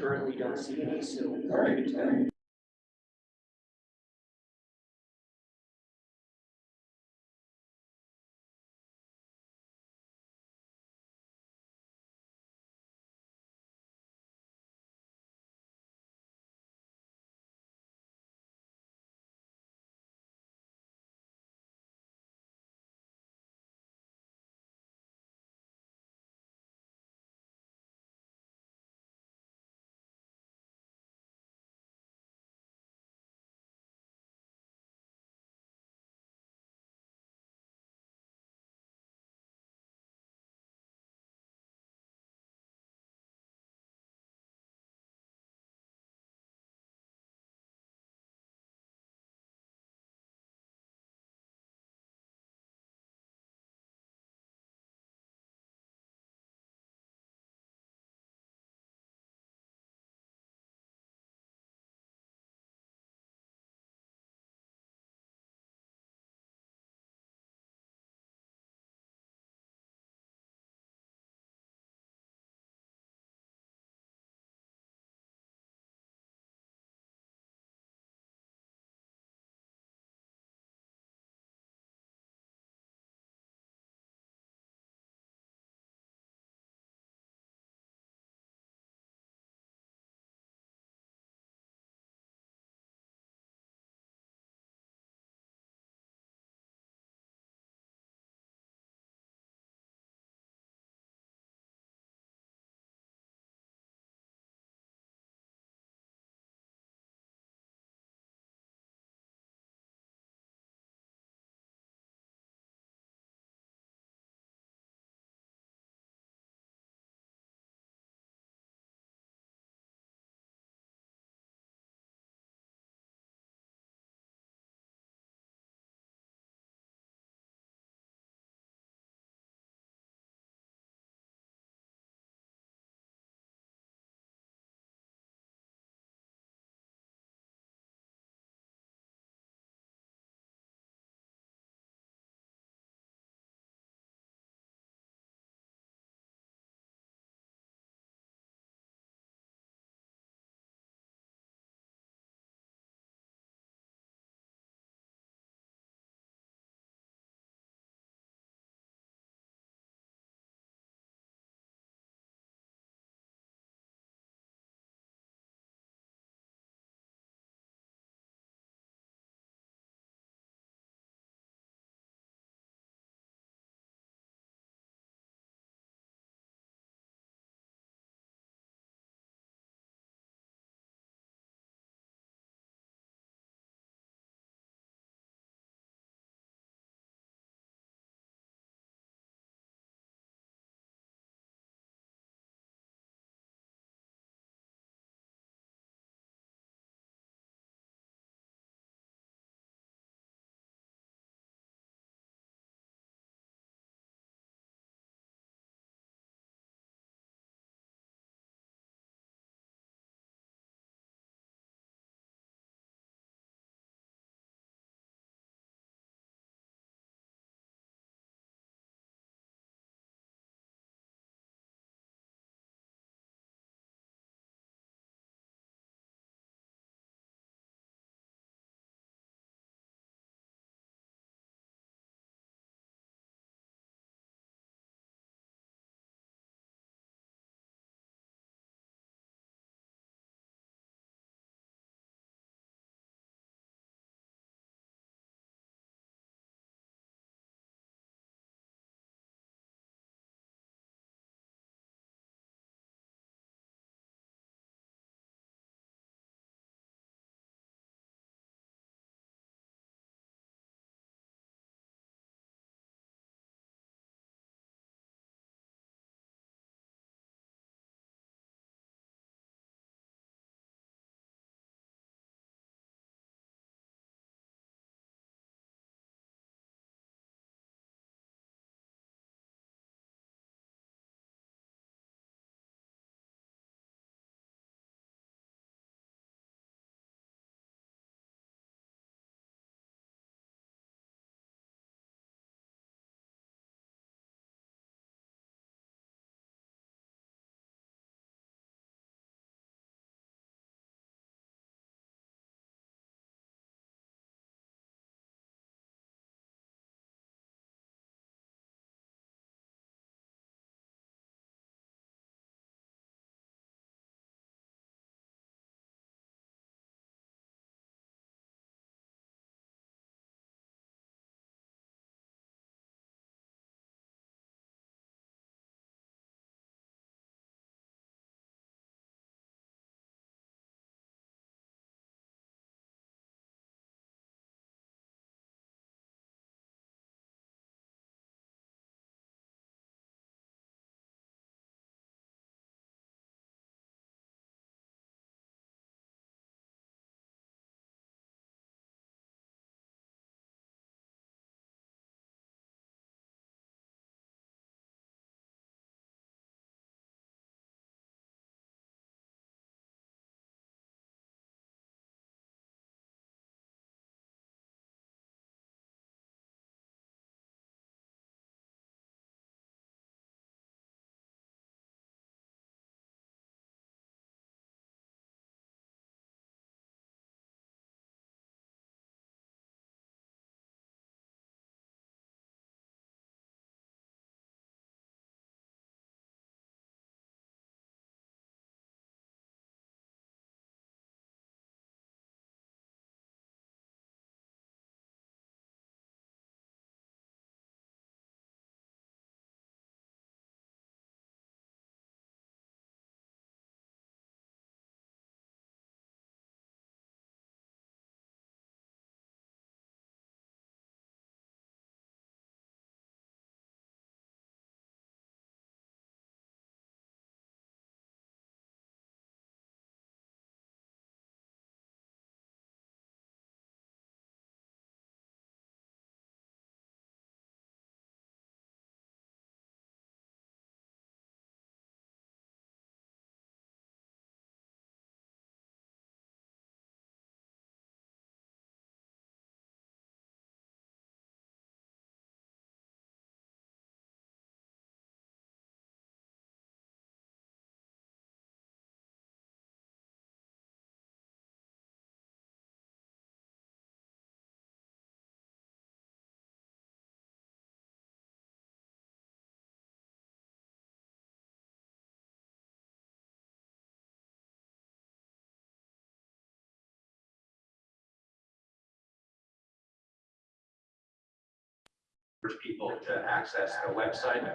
currently don't see any, so. All right. People to access the website.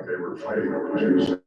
Okay, we're fighting. over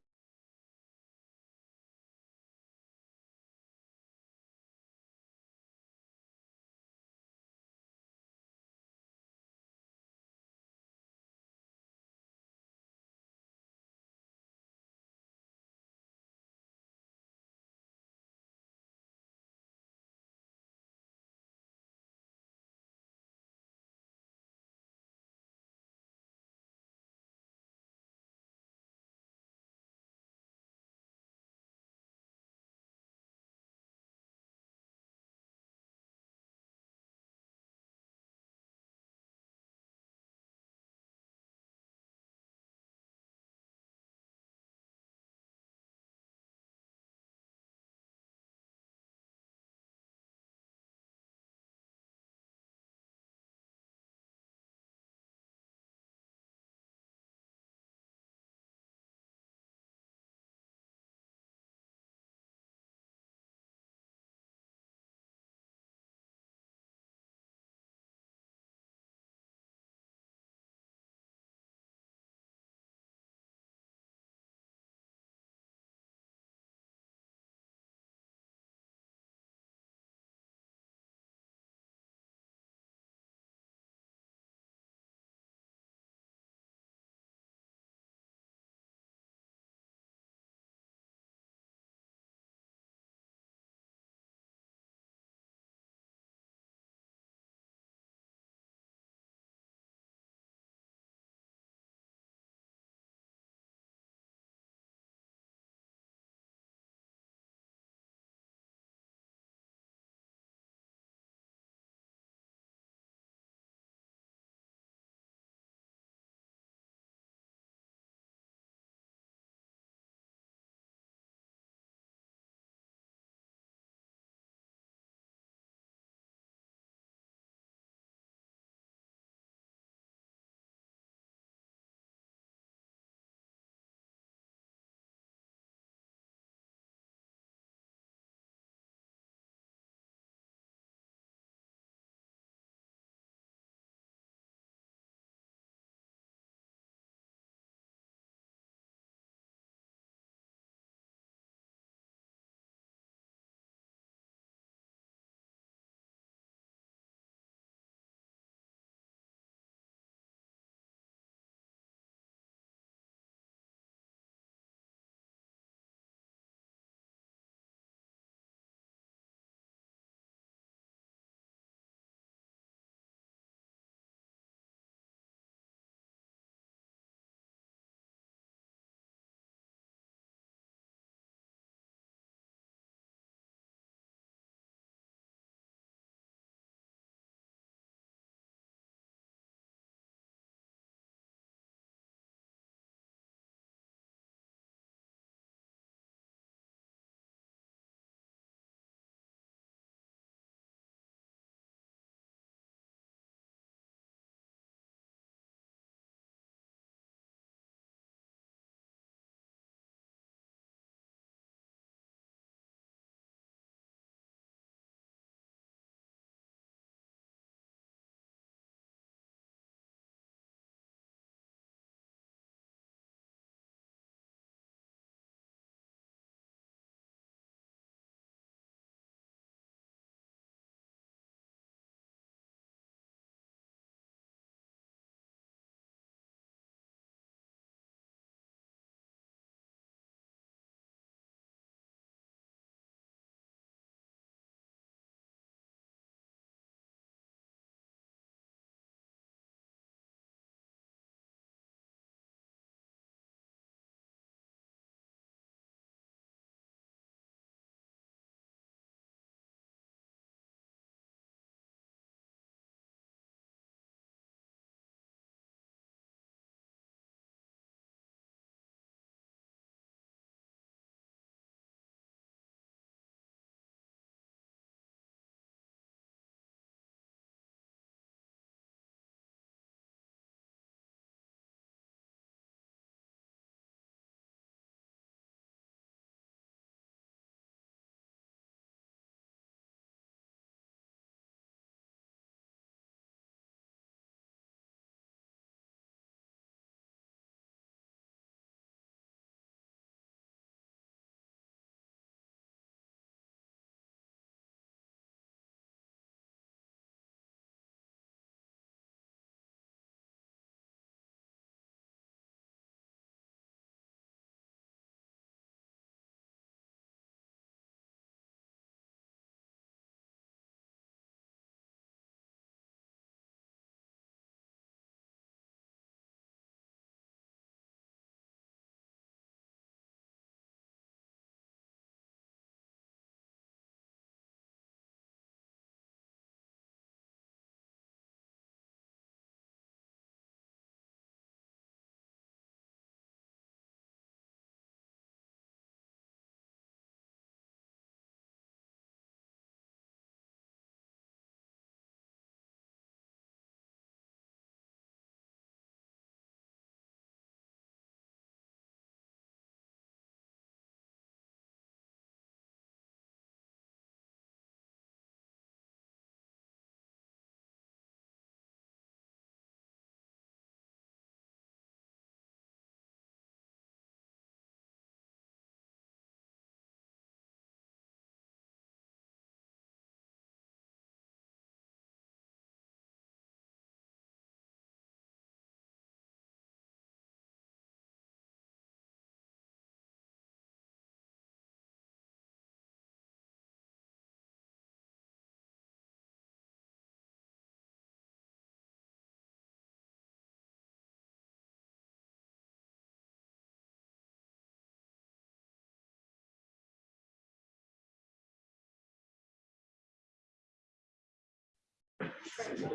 two.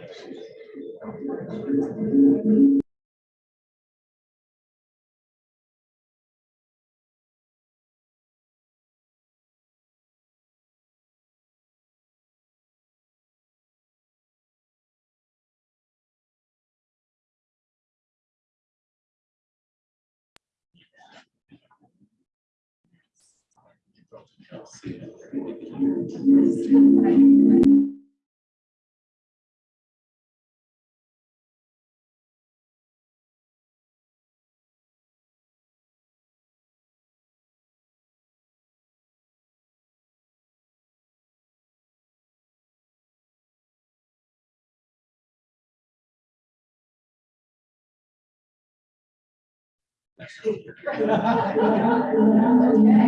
Testing,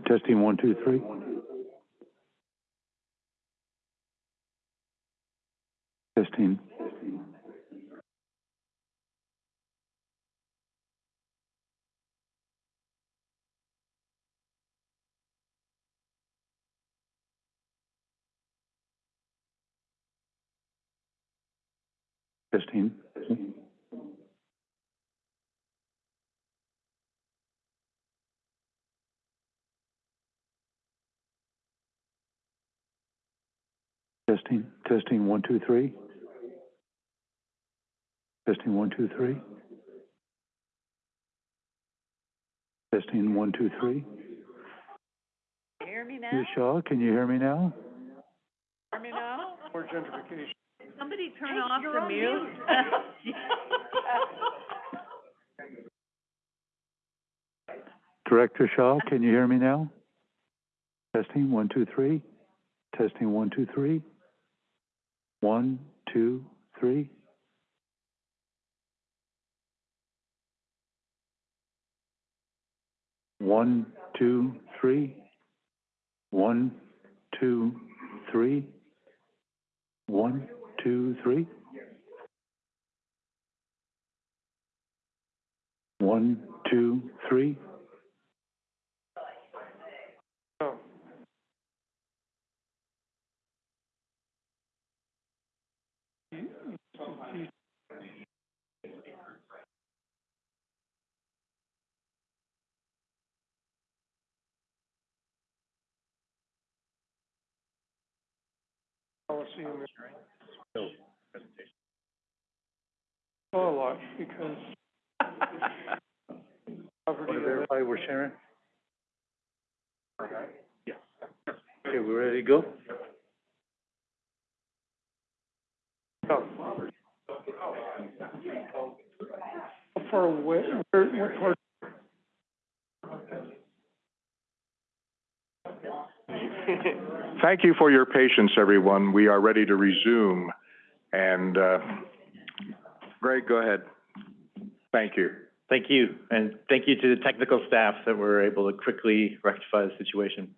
testing, one, two, three. Testing. Testing. Testing, testing, testing one, two, three. Testing, one, two, three. Testing, one, two, three. Hear me now? Ms. Shaw, can you hear me now? Hear me now? More gentrification. Somebody turn off you're the on mute. Director Shaw, can you hear me now? Testing, one, two, three. Testing, one, two, three. One, two, three. One, two, three. One, two, three. One, two, three. One, two, three. Policy in this. Well, a lot, because poverty, Want to verify we're sharing? Yeah. Okay, we ready to go? How far away, where, what part? Thank you for your patience, everyone. We are ready to resume. And, uh, Greg, go ahead. Thank you. Thank you, and thank you to the technical staff that were able to quickly rectify the situation.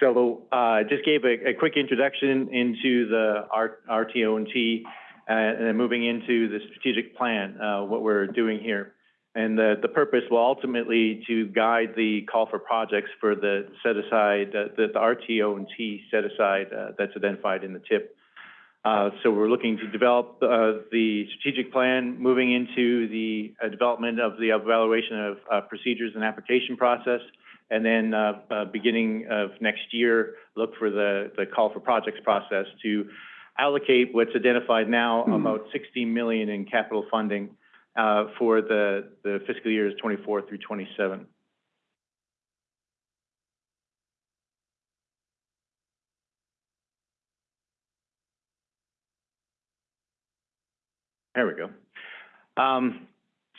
So, uh, just gave a, a quick introduction into the RTO&T, uh, and then moving into the strategic plan, uh, what we're doing here. And the, the purpose will ultimately to guide the call for projects for the set aside, uh, the, the RTO&T set aside, uh, that's identified in the tip. Uh, so we're looking to develop, uh, the strategic plan, moving into the, uh, development of the evaluation of, uh, procedures and application process. And then, uh, uh, beginning of next year, look for the, the call for projects process to allocate what's identified now, about sixty million in capital funding, for the, fiscal years twenty-four through twenty-seven. There we go. Um,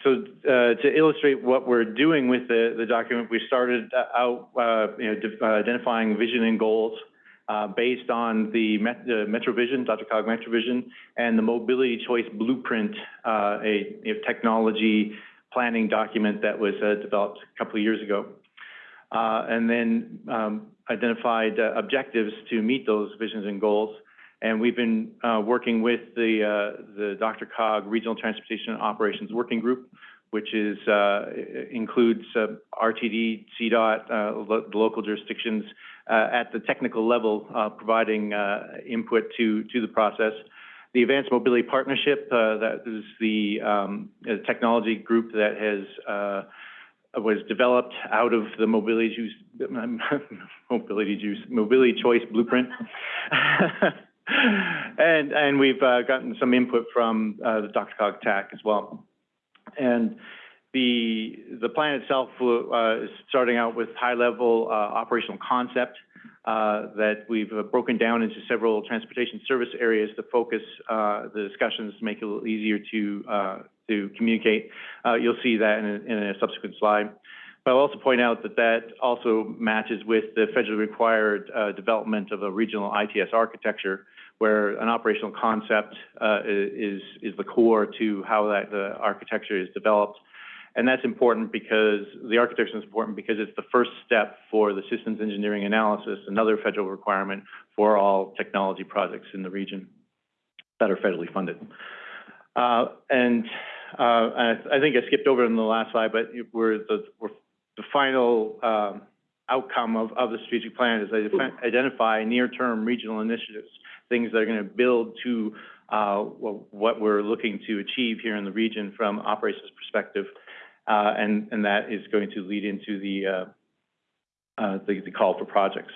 so, uh, to illustrate what we're doing with the, document, we started out, uh, uh, identifying vision and goals, uh, based on the Met, the MetroVision, DRCOG MetroVision, and the Mobility Choice Blueprint, uh, a, a technology planning document that was, uh, developed a couple of years ago. Uh, and then, um, identified, uh, objectives to meet those visions and goals. And we've been, uh, working with the, uh, the DRCOG Regional Transportation Operations Working Group, which is, uh, includes, uh, RTD, CDOT, uh, lo- the local jurisdictions, uh, at the technical level, uh, providing, uh, input to, to the process. The Advanced Mobility Partnership, uh, that is the, um, uh, technology group that has, uh, was developed out of the mobility juice, mobility juice, mobility choice blueprint. And, and we've, uh, gotten some input from, uh, the DRCOG TAC as well. And the, the plan itself, uh, is starting out with high-level, uh, operational concept, uh, that we've uh, broken down into several transportation service areas to focus, uh, the discussions, to make it a little easier to, uh, to communicate. You'll see that in a, in a subsequent slide. But I'll also point out that that also matches with the federally required, development of a regional ITS architecture, where an operational concept, is, is the core to how that, the architecture is developed. And that's important because, the architecture is important because it's the first step for the systems engineering analysis, another federal requirement for all technology projects in the region that are federally funded. Uh, and, uh, I, I think I skipped over in the last slide, but we're the, we're, the final, um, outcome of, of the strategic plan is identi- identify near-term regional initiatives, things that are gonna build to, uh, what we're looking to achieve here in the region from operations perspective. Uh, and, and that is going to lead into the, uh, uh, the, the call for projects.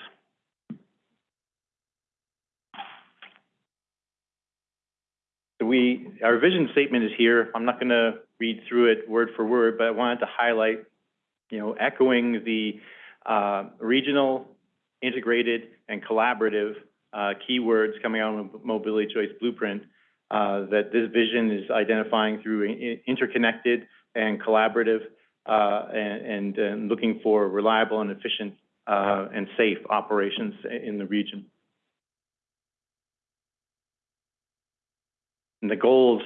So we, our vision statement is here. I'm not gonna read through it word for word, but I wanted to highlight, you know, echoing the, uh, regional, integrated, and collaborative, uh, keywords coming out of Mobility Choice Blueprint, uh, that this vision is identifying through interconnected and collaborative, uh, and, and, looking for reliable and efficient, uh, and safe operations in the region. And the goals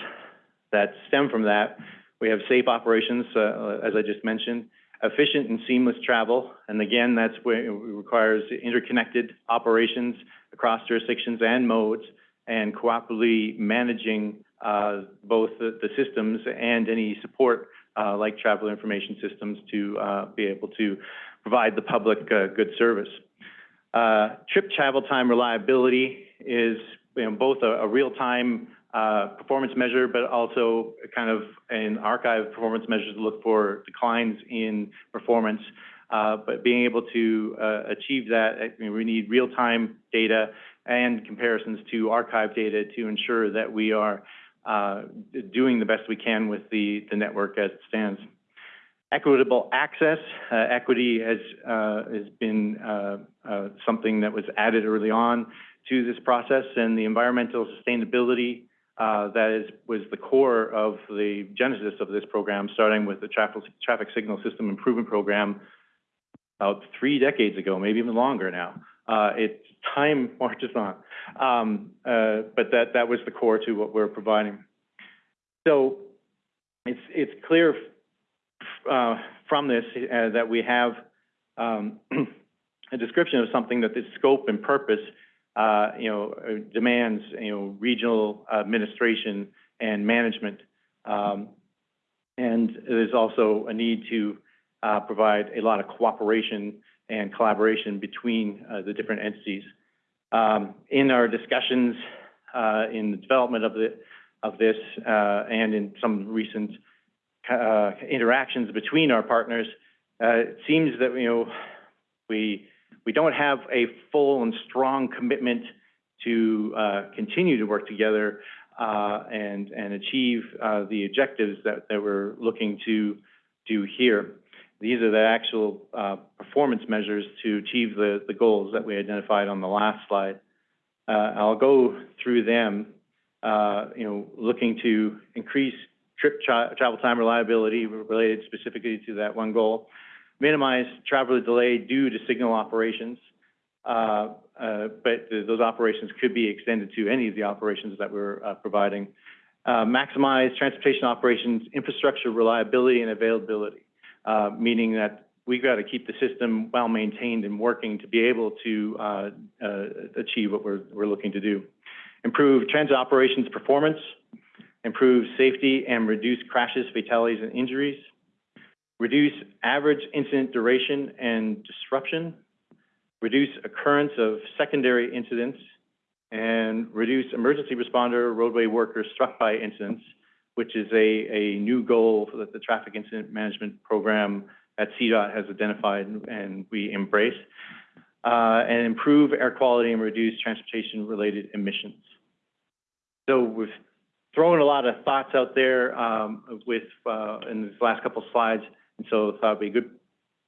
that stem from that, we have safe operations, uh, as I just mentioned, efficient and seamless travel, and again, that's where it requires interconnected operations across jurisdictions and modes, and cooperatively managing, uh, both the, the systems and any support, uh, like travel information systems to, uh, be able to provide the public, uh, good service. Uh, trip travel time reliability is, you know, both a, a real-time, uh, performance measure, but also kind of an archive performance measure to look for declines in performance. Uh, but being able to, achieve that, I mean, we need real-time data and comparisons to archive data to ensure that we are, uh, doing the best we can with the, the network as it stands. Equitable access, uh, equity has, uh, has been, uh, uh, something that was added early on to this process, and the environmental sustainability, uh, that is, was the core of the genesis of this program, starting with the traffic, traffic signal system improvement program about three decades ago, maybe even longer now. Uh, it's time marches on. Um, uh, but that, that was the core to what we're providing. So it's, it's clear, uh, from this, uh, that we have, um, a description of something that the scope and purpose, uh, you know, uh, demands, you know, regional administration and management. Um, and there's also a need to, provide a lot of cooperation and collaboration between, uh, the different entities. Um, in our discussions, uh, in the development of the, of this, uh, and in some recent, uh, interactions between our partners, uh, it seems that, you know, we, we don't have a full and strong commitment to, continue to work together, and, and achieve, the objectives that, that we're looking to do here. These are the actual, uh, performance measures to achieve the, the goals that we identified on the last slide. Uh, I'll go through them, uh, you know, looking to increase trip tra- travel time reliability related specifically to that one goal, minimize travel delay due to signal operations, uh, uh, but th- those operations could be extended to any of the operations that we're, uh, providing. Uh, maximize transportation operations infrastructure reliability and availability uh, meaning that we've got to keep the system well-maintained and working to be able to, uh, uh, achieve what we're, we're looking to do. Improve transit operations performance, improve safety and reduce crashes, fatalities, and injuries, reduce average incident duration and disruption, reduce occurrence of secondary incidents, and reduce emergency responder roadway workers struck by incidents, which is a, a new goal that the Traffic Incident Management Program at CDOT has identified and we embrace, uh, and improve air quality and reduce transportation-related emissions. So we've thrown a lot of thoughts out there, um, with, uh, in these last couple of slides, and so I thought it'd be a good,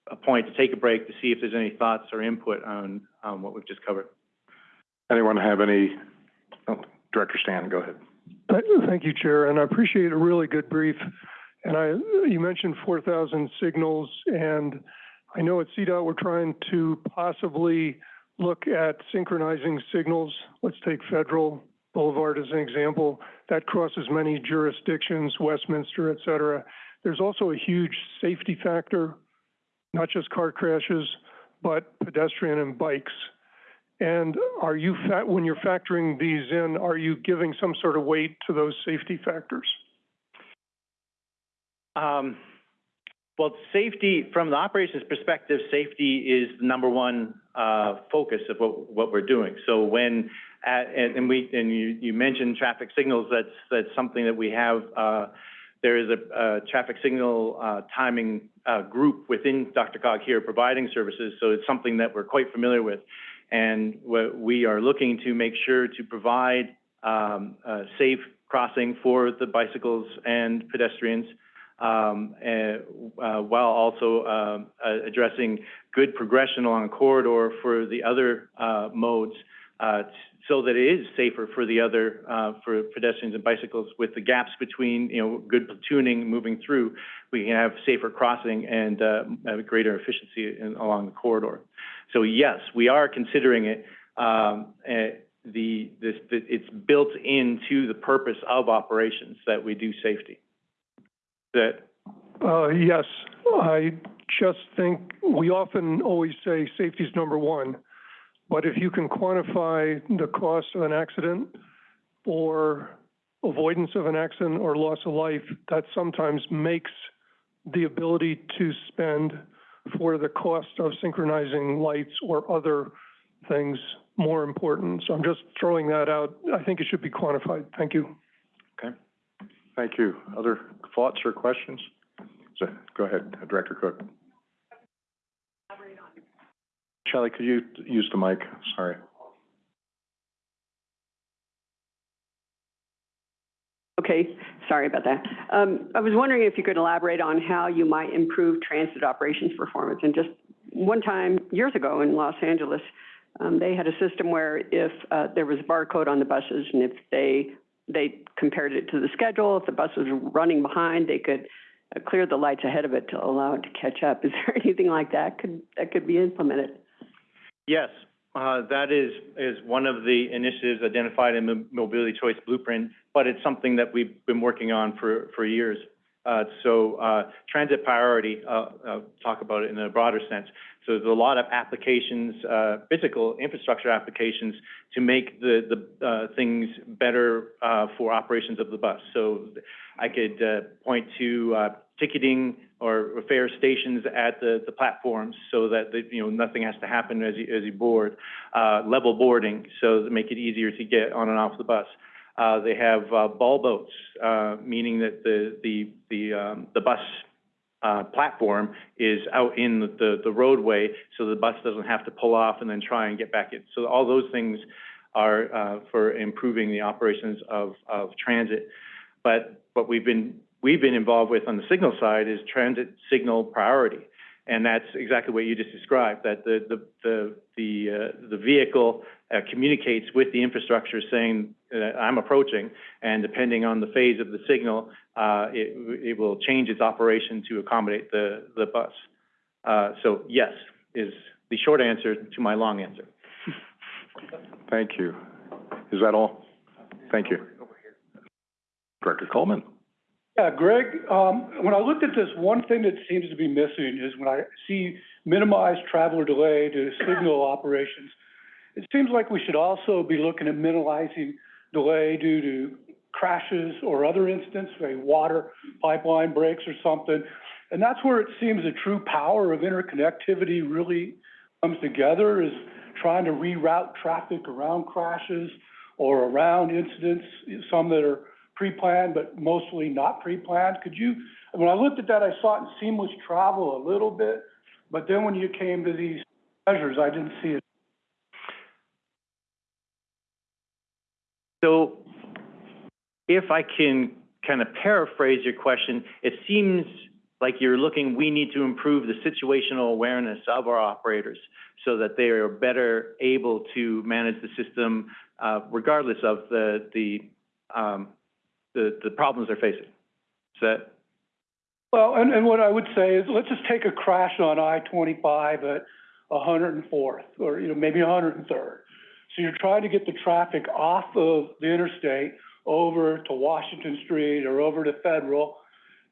a point to take a break to see if there's any thoughts or input on, on what we've just covered. Anyone have any, oh, Director Stan, go ahead. Th- Thank you, Chair, and I appreciate a really good brief. And I, you mentioned four thousand signals, and I know at CDOT, we're trying to possibly look at synchronizing signals. Let's take Federal Boulevard as an example. That crosses many jurisdictions, Westminster, et cetera. There's also a huge safety factor, not just car crashes, but pedestrian and bikes. And are you, fa- when you're factoring these in, are you giving some sort of weight to those safety factors? Um, well, safety, from the operations perspective, safety is the number one, uh, focus of what, what we're doing. So when, at, and, and we, and you, you mentioned traffic signals, that's, that's something that we have, uh, there is a, a traffic signal, uh, timing, uh, group within DRCOG here providing services, so it's something that we're quite familiar with. And we are looking to make sure to provide, um, uh, safe crossing for the bicycles and pedestrians, um, and, uh, while also, uh, addressing good progression along a corridor for the other, uh, modes, uh, so that it is safer for the other, uh, for pedestrians and bicycles with the gaps between, you know, good platooning moving through, we can have safer crossing and, greater efficiency in, along the corridor. So yes, we are considering it, um, uh, the, this, the, it's built into the purpose of operations that we do safety. That, Uh, yes, I just think, we often always say safety is number one. But if you can quantify the cost of an accident or avoidance of an accident or loss of life, that sometimes makes the ability to spend for the cost of synchronizing lights or other things more important. So I'm just throwing that out. I think it should be quantified. Thank you. Okay. Thank you. Other thoughts or questions? So, go ahead, Director Cook. Shelley, could you use the mic? Sorry. Okay, sorry about that. Um, I was wondering if you could elaborate on how you might improve transit operations performance. And just one time, years ago in Los Angeles, um, they had a system where if, uh, there was a barcode on the buses and if they, they compared it to the schedule, if the bus was running behind, they could uh, clear the lights ahead of it to allow it to catch up. Is there anything like that could, that could be implemented? Yes, uh, that is, is one of the initiatives identified in the Mobility Choice Blueprint, but it's something that we've been working on for, for years. Uh, so, uh, transit priority, uh, uh, talk about it in a broader sense. So there's a lot of applications, physical infrastructure applications to make the, the, things better, for operations of the bus. So I could, point to, ticketing or fare stations at the, the platforms so that, the, you know, nothing has to happen as you, as you board. Uh, level boarding, so to make it easier to get on and off the bus. Uh, they have, uh, bulb-outs, uh, meaning that the, the, the, um, the bus, uh, platform is out in the, the roadway, so the bus doesn't have to pull off and then try and get back in. So all those things are, uh, for improving the operations of, of transit. But what we've been, we've been involved with on the signal side is transit signal priority. And that's exactly what you just described, that the, the, the, the, uh, the vehicle, uh, communicates with the infrastructure saying, I'm approaching, and depending on the phase of the signal, uh, it, it will change its operation to accommodate the, the bus. Uh, so yes, is the short answer to my long answer. Thank you. Is that all? Thank you. Director Coleman? Yeah, Greg, um, when I looked at this, one thing that seems to be missing is when I see minimized traveler delay to signal operations, it seems like we should also be looking at minimizing delay due to crashes or other incidents, say water pipeline breaks or something. And that's where it seems the true power of interconnectivity really comes together, is trying to reroute traffic around crashes or around incidents, some that are pre-planned, but mostly not pre-planned. Could you, when I looked at that, I saw it in seamless travel a little bit, but then when you came to these measures, I didn't see it. So if I can kind of paraphrase your question, it seems like you're looking, we need to improve the situational awareness of our operators so that they are better able to manage the system, uh, regardless of the, the, um, the, the problems they're facing. Is that, Well, and, and what I would say is, let's just take a crash on I-25 at 104th, or, you know, maybe 103rd. So you're trying to get the traffic off of the interstate over to Washington Street or over to Federal.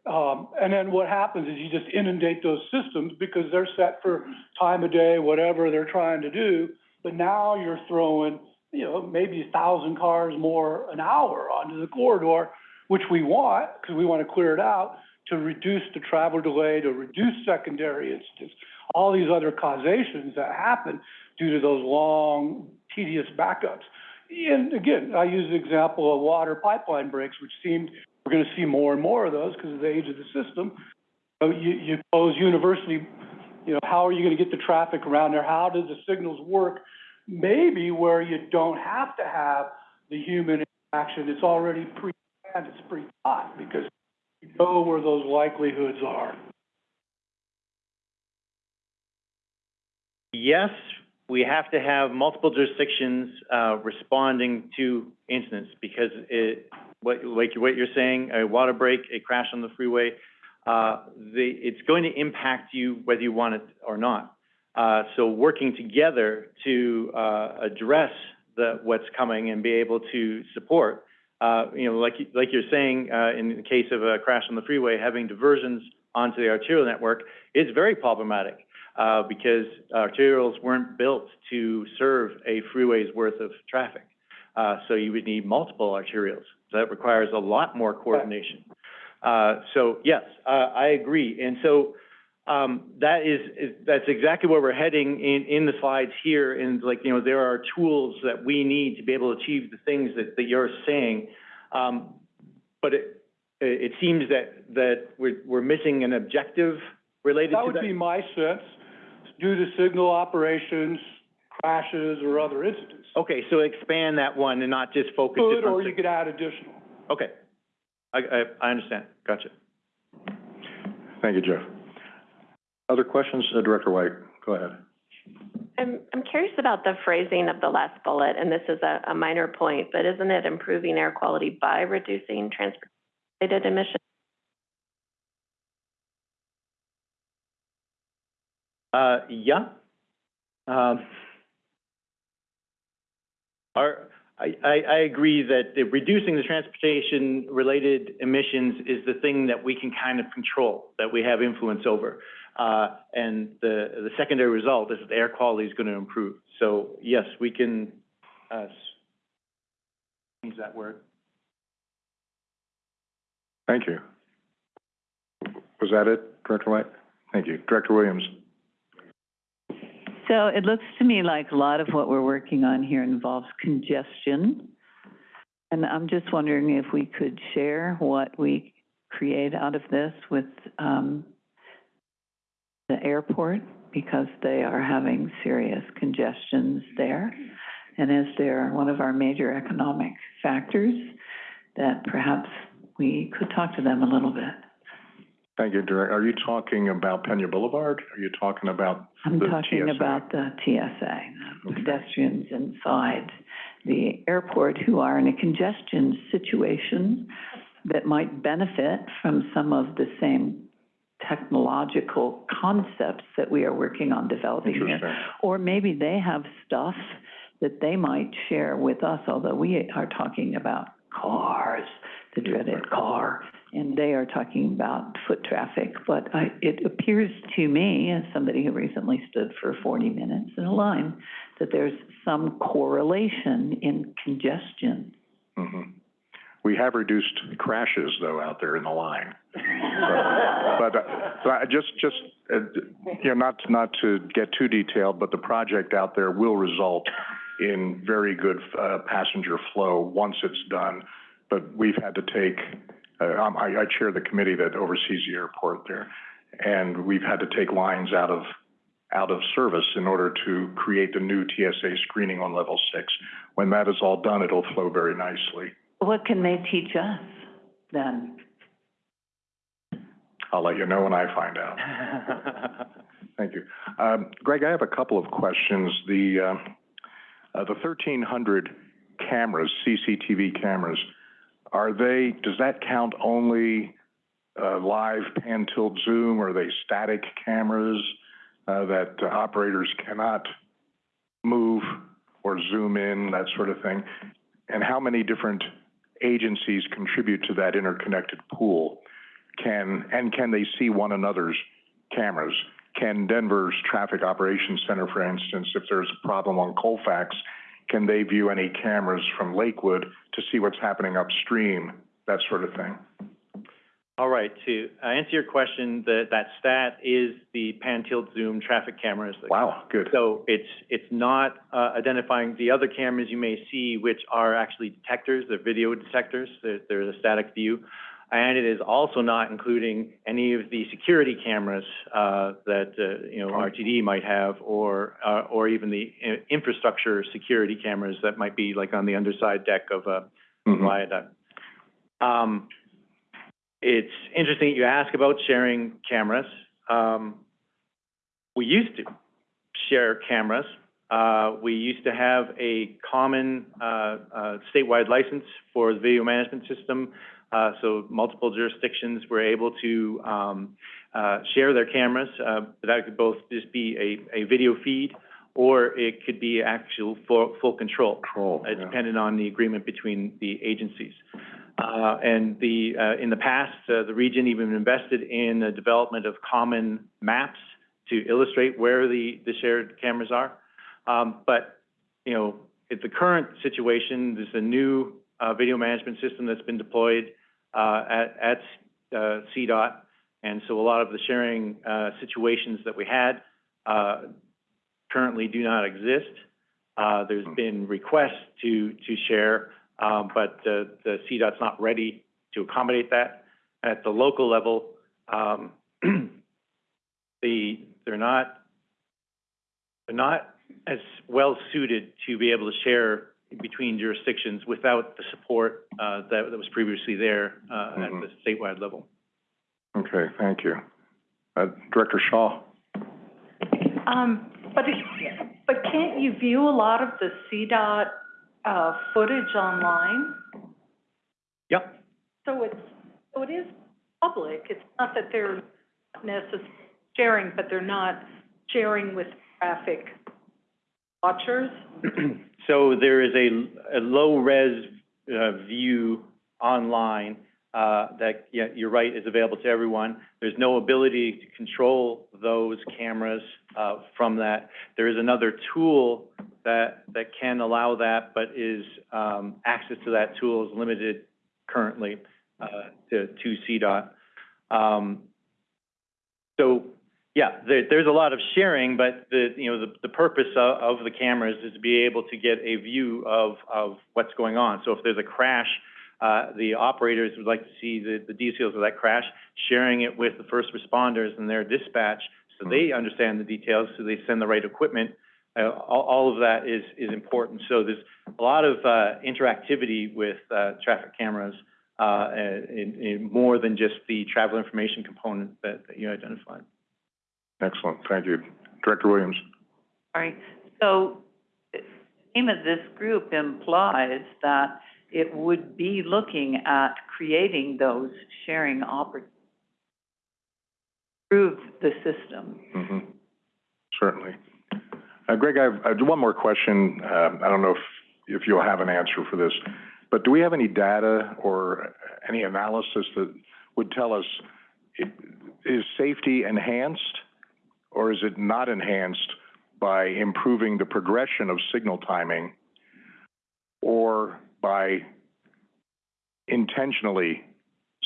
Um, and then what happens is you just inundate those systems because they're set for time of day, whatever they're trying to do. But now you're throwing, you know, maybe a thousand cars more an hour onto the corridor, which we want, because we want to clear it out, to reduce the travel delay, to reduce secondary incidents, all these other causations that happen due to those long, tedious backups. And again, I use the example of water pipeline breaks, which seemed we're going to see more and more of those because of the age of the system. So you, you close university, you know, how are you going to get the traffic around there? How do the signals work? Maybe where you don't have to have the human interaction, it's already pre-planned, it's pre-thought because you know where those likelihoods are. yes, we have to have multiple jurisdictions, uh, responding to incidents because it, what, like what you're saying, a water break, a crash on the freeway, uh, the, it's going to impact you whether you want it or not. Uh, so working together to, uh, address the, what's coming and be able to support, uh, you know, like, like you're saying, uh, in the case of a crash on the freeway, having diversions onto the arterial network is very problematic, uh, because arterials weren't built to serve a freeway's worth of traffic. Uh, so you would need multiple arterials. So that requires a lot more coordination. Uh, so, yes, uh, I agree. And so, um, that is, is, that's exactly where we're heading in, in the slides here. And like, you know, there are tools that we need to be able to achieve the things that, that you're saying. Um, but it, it it seems that, that we're, we're missing an objective related That to would that. be my sense, due to signal operations, crashes, or other incidents. Okay, so expand that one and not just focus just Could, or you could add additional. Okay. I, I, I understand. Gotcha. Thank you, Jeff. Other questions, Uh, Director White? Go ahead. I'm, I'm curious about the phrasing of the last bullet, and this is a, a minor point, but isn't it improving air quality by reducing transport-related emissions? Uh, yeah. Um, our, I, I, I agree that the reducing the transportation-related emissions is the thing that we can kind of control, that we have influence over. Uh, and the, the secondary result is that the air quality is gonna improve. So, yes, we can, uh, change that word. Thank you. Was that it, Director White? Thank you. Director Williams? So it looks to me like a lot of what we're working on here involves congestion. And I'm just wondering if we could share what we create out of this with, um, the airport, because they are having serious congestions there. And as they're one of our major economic factors, that perhaps we could talk to them a little bit. Thank you, Director. Are you talking about Pena Boulevard? Are you talking about I'm The talking TSA. about the TSA, the Okay. pedestrians inside the airport who are in a congestion situation that might benefit from some of the same technological concepts that we are working on developing here. Or maybe they have stuff that they might share with us, although we are talking about cars, the dreaded car, and they are talking about foot traffic. But I, it appears to me, as somebody who recently stood for forty minutes in a line, that there's some correlation in congestion. Mhm. We have reduced crashes, though, out there in the line. But, uh, I just, just, uh, you know, not, not to get too detailed, but the project out there will result in very good, uh, passenger flow once it's done. But we've had to take, uh, um, I, I chair the committee that oversees the airport there. And we've had to take lines out of, out of service in order to create the new TSA screening on level six. When that is all done, it'll flow very nicely. What can they teach us then? I'll let you know when I find out. Thank you. Um, Greg, I have a couple of questions. The, uh, uh, the thirteen hundred cameras, CCTV cameras, are they, does that count only, uh, live pan tilt zoom? Or are they static cameras, uh, that uh, operators cannot move or zoom in, that sort of thing? And how many different agencies contribute to that interconnected pool? can, and can they see one another's cameras? Can Denver's Traffic Operations Center, for instance, if there's a problem on Colfax, can they view any cameras from Lakewood to see what's happening upstream, that sort of thing? All right, to uh, answer your question, the, that stat is the pan tilt zoom traffic cameras. Wow, good. So it's, it's not, uh, identifying the other cameras you may see, which are actually detectors, they're video detectors, they're, they're a static view. And it is also not including any of the security cameras, uh, that, uh, you know, RTD might have, or, uh, or even the infrastructure security cameras that might be like on the underside deck of a, Mhm. viaduct. Um, it's interesting that you ask about sharing cameras. Um, we used to share cameras. Uh, we used to have a common, uh, uh, statewide license for the video management system. Uh, so multiple jurisdictions were able to, um, uh, share their cameras. Uh, that could both just be a, a video feed, or it could be actual full, full control. Control, yeah. depended on the agreement between the agencies. Uh, and the, uh, in the past, uh, the region even invested in the development of common maps to illustrate where the, the shared cameras are. Um, but, you know, at the current situation, there's a new, uh, video management system that's been deployed, uh, at, at, uh, CDOT. And so a lot of the sharing, uh, situations that we had, uh, currently do not exist. Uh, there's been requests to, to share, um, but the, the CDOT's not ready to accommodate that. At the local level, um, the, they're not, they're not as well suited to be able to share between jurisdictions without the support, uh, that, that was previously there, uh, at Mhm. the statewide level. Okay, thank you. Uh, Director Shaw? Um, but but can't you view a lot of the CDOT, uh, footage online? Yep. So it's, so it is public, it's not that they're necessarily sharing, but they're not sharing with traffic watchers? So there is a, a low-res, uh, view online, uh, that, you're right, is available to everyone. There's no ability to control those cameras, uh, from that. There is another tool that, that can allow that, but is, um, access to that tool is limited currently, uh, to, to CDOT. Um, so, yeah, there, there's a lot of sharing, but the, you know, the, the purpose of, of the cameras is to be able to get a view of, of what's going on. So if there's a crash, uh, the operators would like to see the, the details of that crash, sharing it with the first responders and their dispatch, so they understand the details, so they send the right equipment. Uh, all, all of that is, is important. So there's a lot of, uh, interactivity with, uh, traffic cameras, uh, in, in more than just the travel information component that, that you identified. Excellent, thank you. Director Williams? All right. so the name of this group implies that it would be looking at creating those sharing oppor- improve the system. hmm certainly. Uh, Greg, I have, one more question. Um, I don't know if, if you'll have an answer for this, but do we have any data or any analysis that would tell us, i- is safety enhanced or is it not enhanced by improving the progression of signal timing or by intentionally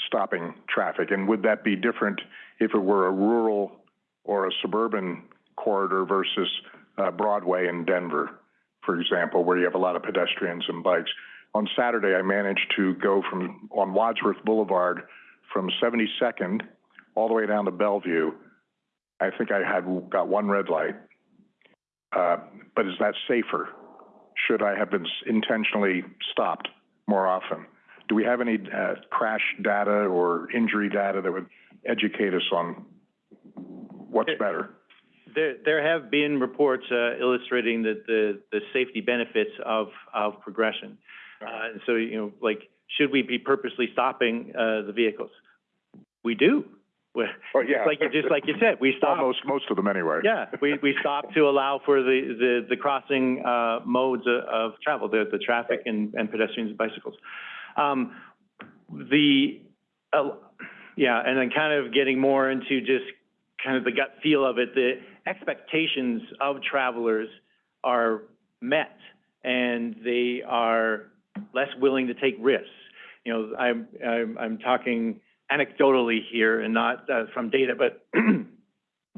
stopping traffic? And would that be different if it were a rural or a suburban corridor versus uh, Broadway in Denver, for example, where you have a lot of pedestrians and bikes? On Saturday, I managed to go from, on Wadsworth Boulevard, from 72nd all the way down to Bellevue. I think I had, got one red light. Uh, but is that safer? Should I have been intentionally stopped more often? Do we have any, uh, crash data or injury data that would educate us on what's better? There, there have been reports, uh, illustrating that the, the safety benefits of, of progression. Uh, and so, you know, like, should we be purposely stopping, uh, the vehicles? We do. We- Well, yeah. Like, you- just like you said, we stop. Most, most of them anyway. Yeah, we, we stop to allow for the, the, the crossing, uh, modes of, of travel, the, the traffic and, and pedestrians and bicycles. Um, the, uh, yeah, and then kind of getting more into just kind of the gut feel of it, the expectations of travelers are met and they are less willing to take risks. You know, I'm, I'm, I'm talking anecdotally here and not, uh, from data, but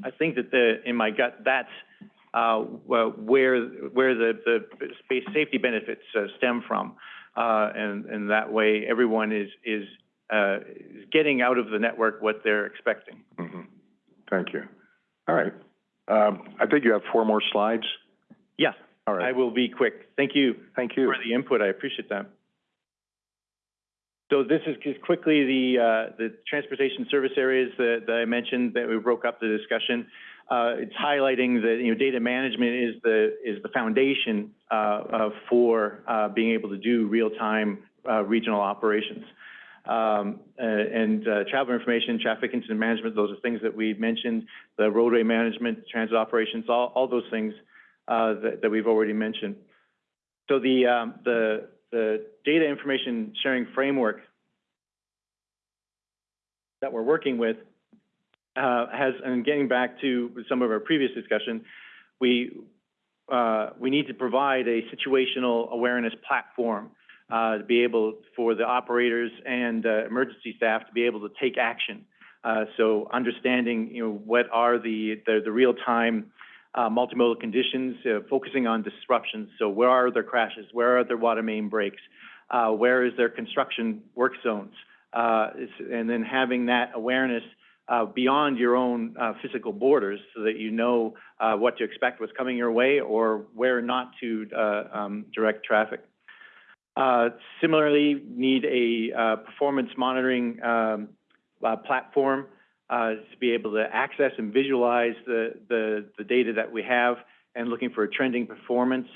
I think that the, in my gut, that's, uh, where, where the, the space safety benefits uh, stem from. Uh, and, and that way, everyone is, is, uh, is getting out of the network what they're expecting. hmm Thank you. All right. Um, I think you have four more slides. Yes, All right. I will be quick. Thank you Thank you. for the input. I appreciate that. So this is just quickly the, uh, the transportation service areas that, that I mentioned, that we broke up the discussion. Uh, it's highlighting that, you know, data management is the, is the foundation, uh, for, uh, being able to do real-time, uh, regional operations. Um, uh, and, travel information, traffic incident management, those are things that we mentioned, the roadway management, transit operations, all, all those things, that, that we've already mentioned. So the, um, the, the data information sharing framework that we're working with, uh, has, and getting back to some of our previous discussion, we, uh, we need to provide a situational awareness platform, uh, to be able, for the operators and, emergency staff to be able to take action. Uh, so understanding, you know, what are the, the, the real-time, uh, multimodal conditions, uh, focusing on disruptions. So where are their crashes? Where are their water main breaks? Uh, where is their construction work zones? Uh, and then having that awareness, uh, beyond your own, uh, physical borders so that you know, what to expect, what's coming your way, or where not to, um, direct traffic. Similarly, need a, performance monitoring, um, platform, uh, to be able to access and visualize the, the, the data that we have and looking for a trending performance.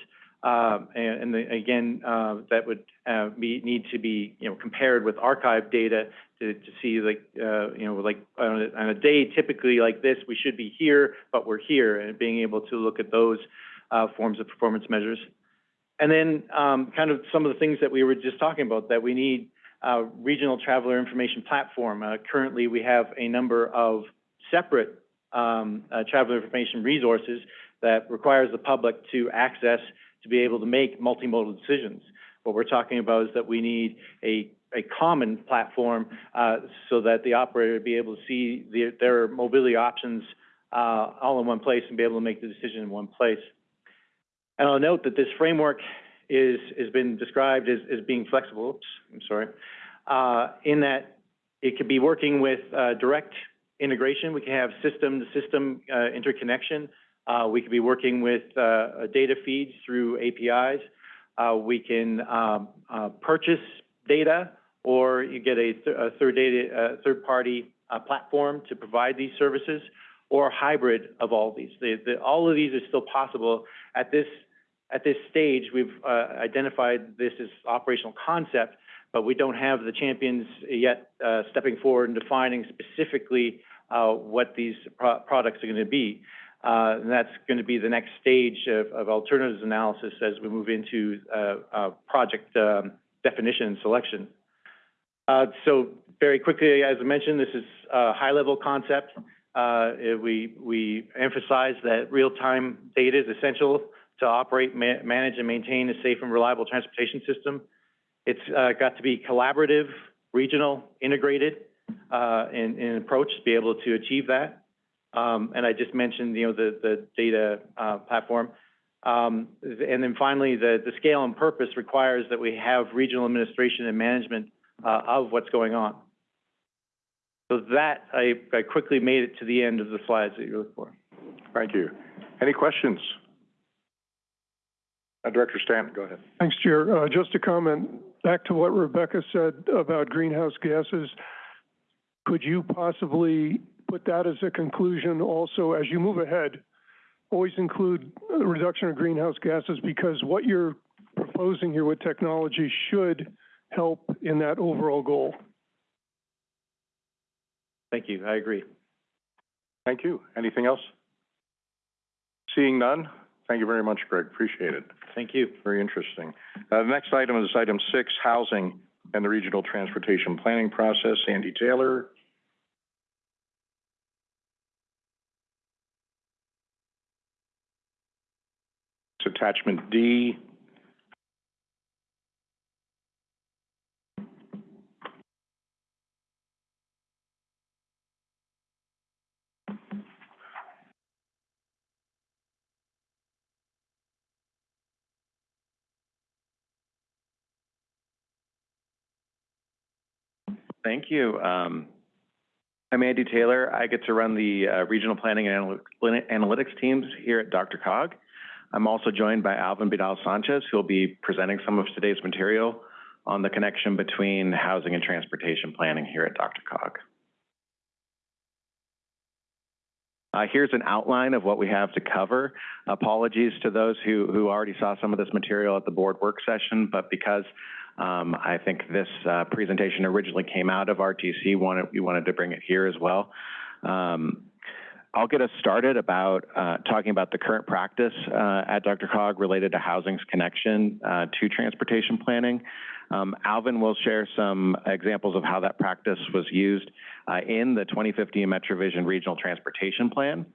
Um, and, and the- again, uh, that would, uh, be, need to be, you know, compared with archive data to, to see like, uh, you know, like, on a, on a day typically like this, we should be here, but we're here, and being able to look at those, uh, forms of performance measures. And then, um, kind of some of the things that we were just talking about, that we need, uh, regional traveler information platform. Uh, currently, we have a number of separate, um, uh, traveler information resources that requires the public to access to be able to make multimodal decisions. What we're talking about is that we need a, a common platform, uh, so that the operator be able to see their, their mobility options, uh, all in one place and be able to make the decision in one place. And I'll note that this framework is, has been described as, as being flexible, oops, I'm sorry, uh, in that it could be working with, uh, direct integration. We can have system-to-system, uh, interconnection. Uh, we could be working with, uh, data feeds through APIs. We can, um, purchase data, or you get a, th- a third data, third-party, uh, platform to provide these services, or hybrid of all these. The, the, all of these are still possible. At this, at this stage, we've, uh, identified this as operational concept, but we don't have the champions yet, uh, stepping forward and defining specifically, uh, what these pro- products are gonna be. Uh, and that's gonna be the next stage of, of alternatives analysis as we move into, uh, uh, project, um, definition and selection. So very quickly, as I mentioned, this is a high-level concept. Uh, we, we emphasize that real-time data is essential to operate, ma- manage, and maintain a safe and reliable transportation system. It's, uh, got to be collaborative, regional, integrated, uh, in, in approach to be able to achieve that. Um, and I just mentioned, you know, the, the data, uh, platform. Um, and then finally, the, the scale and purpose requires that we have regional administration and management, uh, of what's going on. So that, I, I quickly made it to the end of the slides that you're looking for. Thank you. Any questions? Uh, Director Stanton, go ahead. Thanks, Chair. Uh, just a comment, back to what Rebecca said about greenhouse gases. Could you possibly put that as a conclusion also as you move ahead? Always include a reduction of greenhouse gases because what you're proposing here with technology should help in that overall goal. Thank you, I agree. Thank you. Anything else? Seeing none, thank you very much, Greg. Appreciate it. Thank you. Very interesting. Uh, the next item is item six, housing and the regional transportation planning process. Andy Taylor. Attachment D. Thank you. Um, I'm Andy Taylor. I get to run the uh, regional planning and analy- analytics teams here at DRCOG. I'm also joined by Alvin Vidal Sanchez, who will be presenting some of today's material on the connection between housing and transportation planning here at Dr. Cog. Uh, here's an outline of what we have to cover. Apologies to those who, who already saw some of this material at the board work session, but because um, I think this uh, presentation originally came out of RTC, wanted, we wanted to bring it here as well. Um, I'll get us started about uh, talking about the current practice uh, at DRCOG related to housing's connection uh, to transportation planning. Um, Alvin will share some examples of how that practice was used uh, in the 2015 MetroVision Regional Transportation Plan.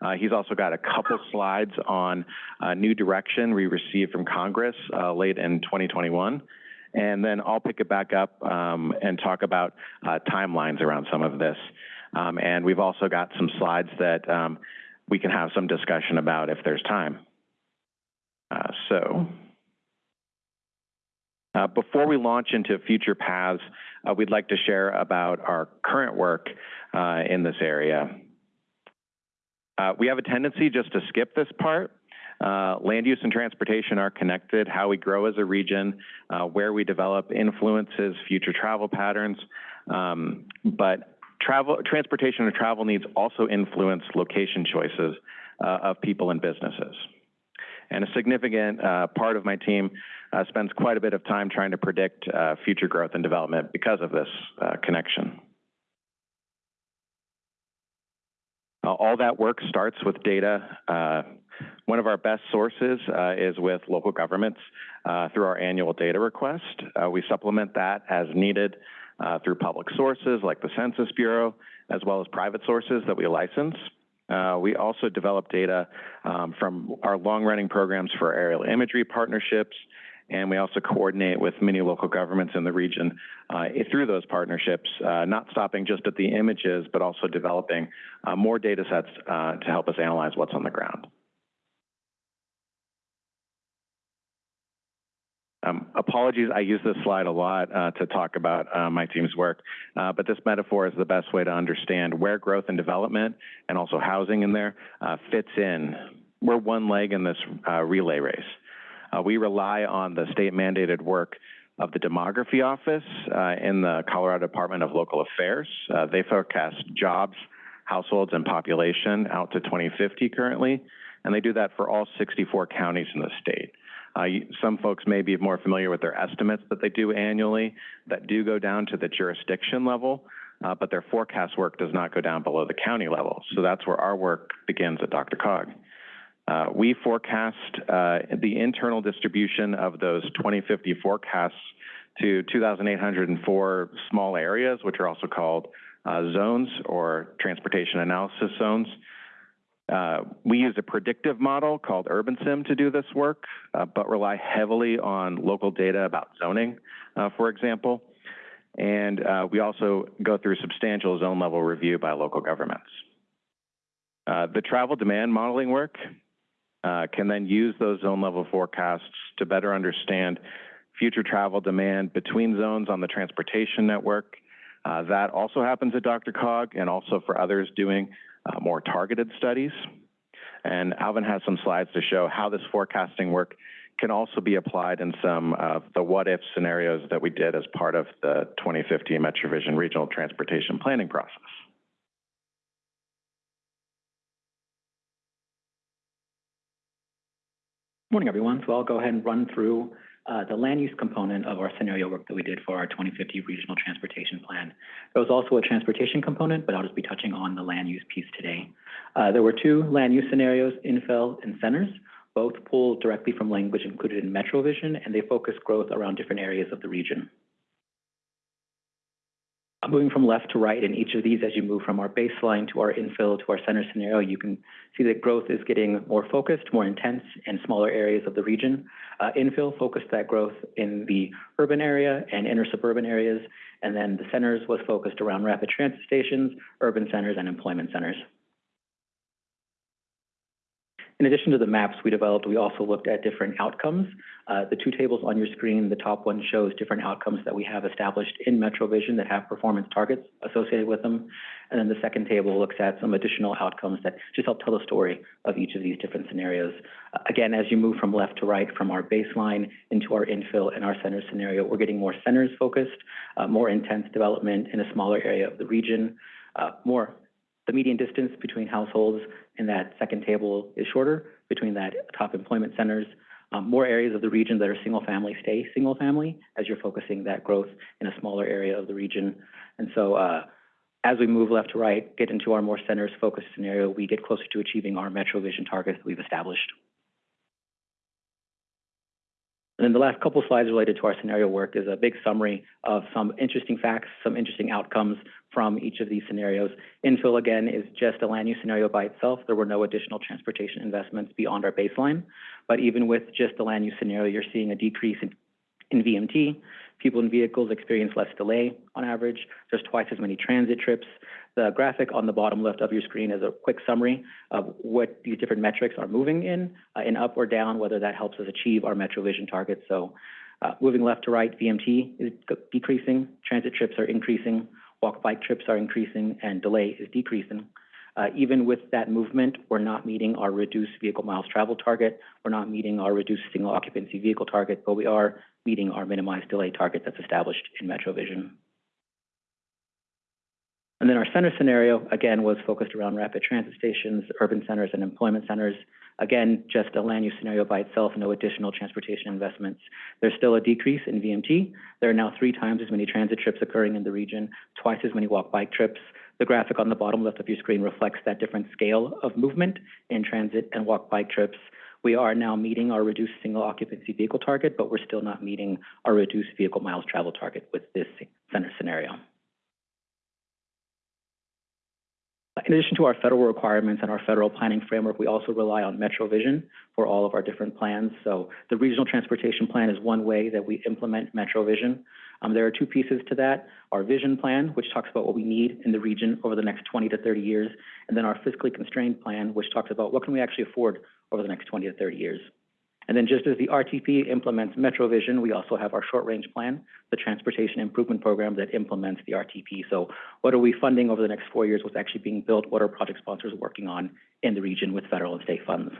Uh, he's also got a couple slides on uh, new direction we received from Congress uh, late in 2021. And then I'll pick it back up, um, and talk about, uh, timelines around some of this. Um, and we've also got some slides that, um, we can have some discussion about if there's time. Uh, so, uh, before we launch into future paths, uh, we'd like to share about our current work, uh, in this area. Uh, we have a tendency just to skip this part. Uh, land use and transportation are connected. How we grow as a region, uh, where we develop influences future travel patterns. Um, but travel, transportation and travel needs also influence location choices uh, of people and businesses. And a significant uh, part of my team uh, spends quite a bit of time trying to predict uh, future growth and development because of this connection. Uh, all that work starts with data. Uh, one of our best sources uh, is with local governments uh, through our annual data request. Uh, we supplement that as needed uh, through public sources like the Census Bureau, as well as private sources that we license. Uh, we also develop data um, from our long-running programs for aerial imagery partnerships, and we also coordinate with many local governments in the region uh, through those partnerships, uh, not stopping just at the images, but also developing uh, more data sets uh, to help us analyze what's on the ground. Um, apologies, I use this slide a lot uh, to talk about uh, my team's work, uh, but this metaphor is the best way to understand where growth and development and also housing in there uh, fits in. We're one leg in this uh, relay race. Uh, we rely on the state mandated work of the Demography Office in the Colorado Department of Local Affairs. They forecast jobs, households, and population out to 2050 currently, and they do that for all 64 counties in the state. Uh, some folks may be more familiar with their estimates that they do annually that do go down to the jurisdiction level, uh, but their forecast work does not go down below the county level. So that's where our work begins at DRCOG. Uh, we forecast uh, the internal distribution of those 2050 forecasts to 2,804 small areas, which are also called uh, zones or transportation analysis zones. Uh, we use a predictive model called UrbanSim to do this work, uh, but rely heavily on local data about zoning, uh, for example. And uh, we also go through substantial zone level review by local governments. Uh, the travel demand modeling work uh, can then use those zone level forecasts to better understand future travel demand between zones on the transportation network. That also happens at DRCOG and also for others doing uh, more targeted studies. And Alvin has some slides to show how this forecasting work can also be applied in some of the what-if scenarios that we did as part of the 2015 MetroVision Regional Transportation Planning process. Morning, everyone. So I'll go ahead and run through uh, the land use component of our scenario work that we did for our 2050 Regional Transportation Plan. There was also a transportation component, but I'll just be touching on the land use piece today. Uh, There were two land use scenarios, infill and centers, both pulled directly from language included in MetroVision, and they focus growth around different areas of the region. Moving from left to right in each of these, as you move from our baseline to our infill to our center scenario, you can see that growth is getting more focused, more intense in smaller areas of the region. Uh, infill focused that growth in the urban area and inner suburban areas, and then the centers was focused around rapid transit stations, urban centers, and employment centers. In addition to the maps we developed, we also looked at different outcomes. Uh, the two tables on your screen, the top one shows different outcomes that we have established in MetroVision that have performance targets associated with them. And then the second table looks at some additional outcomes that just help tell the story of each of these different scenarios. Uh, again, as you move from left to right, from our baseline into our infill and our center scenario, we're getting more centers focused, uh, more intense development in a smaller area of the region, uh, more the median distance between households in that second table is shorter between that top employment centers. Um, more areas of the region that are single family stay single family as you're focusing that growth in a smaller area of the region. And so uh, as we move left to right, get into our more centers focused scenario, we get closer to achieving our MetroVision targets that we've established. And then the last couple slides related to our scenario work is a big summary of some interesting facts, some interesting outcomes from each of these scenarios. Infill, again, is just a land use scenario by itself. There were no additional transportation investments beyond our baseline. But even with just the land use scenario, you're seeing a decrease in, in VMT, People in vehicles experience less delay on average. There's twice as many transit trips. The graphic on the bottom left of your screen is a quick summary of what these different metrics are moving in, uh, in up or down, whether that helps us achieve our MetroVision targets. So, uh, moving left to right, VMT is decreasing, transit trips are increasing, walk bike trips are increasing, and delay is decreasing. Uh, even with that movement, we're not meeting our reduced vehicle miles traveled target. We're not meeting our reduced single occupancy vehicle target, but we are meeting our minimized delay target that's established in MetroVision. And then our center scenario, again, was focused around rapid transit stations, urban centers, and employment centers. Again, just a land use scenario by itself, no additional transportation investments. There's still a decrease in VMT. There are now three times as many transit trips occurring in the region, twice as many walk bike trips. The graphic on the bottom left of your screen reflects that different scale of movement in transit and walk bike trips. We are now meeting our reduced single occupancy vehicle target, but we're still not meeting our reduced vehicle miles traveled target with this center scenario. In addition to our federal requirements and our federal planning framework, we also rely on MetroVision for all of our different plans. So the Regional Transportation Plan is one way that we implement MetroVision. Um, there are two pieces to that. Our vision plan, which talks about what we need in the region over the next 20 to 30 years, and then our fiscally constrained plan, which talks about what can we actually afford over the next 20 to 30 years. And then just as the RTP implements MetroVision, we also have our short-range plan, the Transportation Improvement Program that implements the RTP. So what are we funding over the next four years? What's actually being built? What are project sponsors working on in the region with federal and state funds?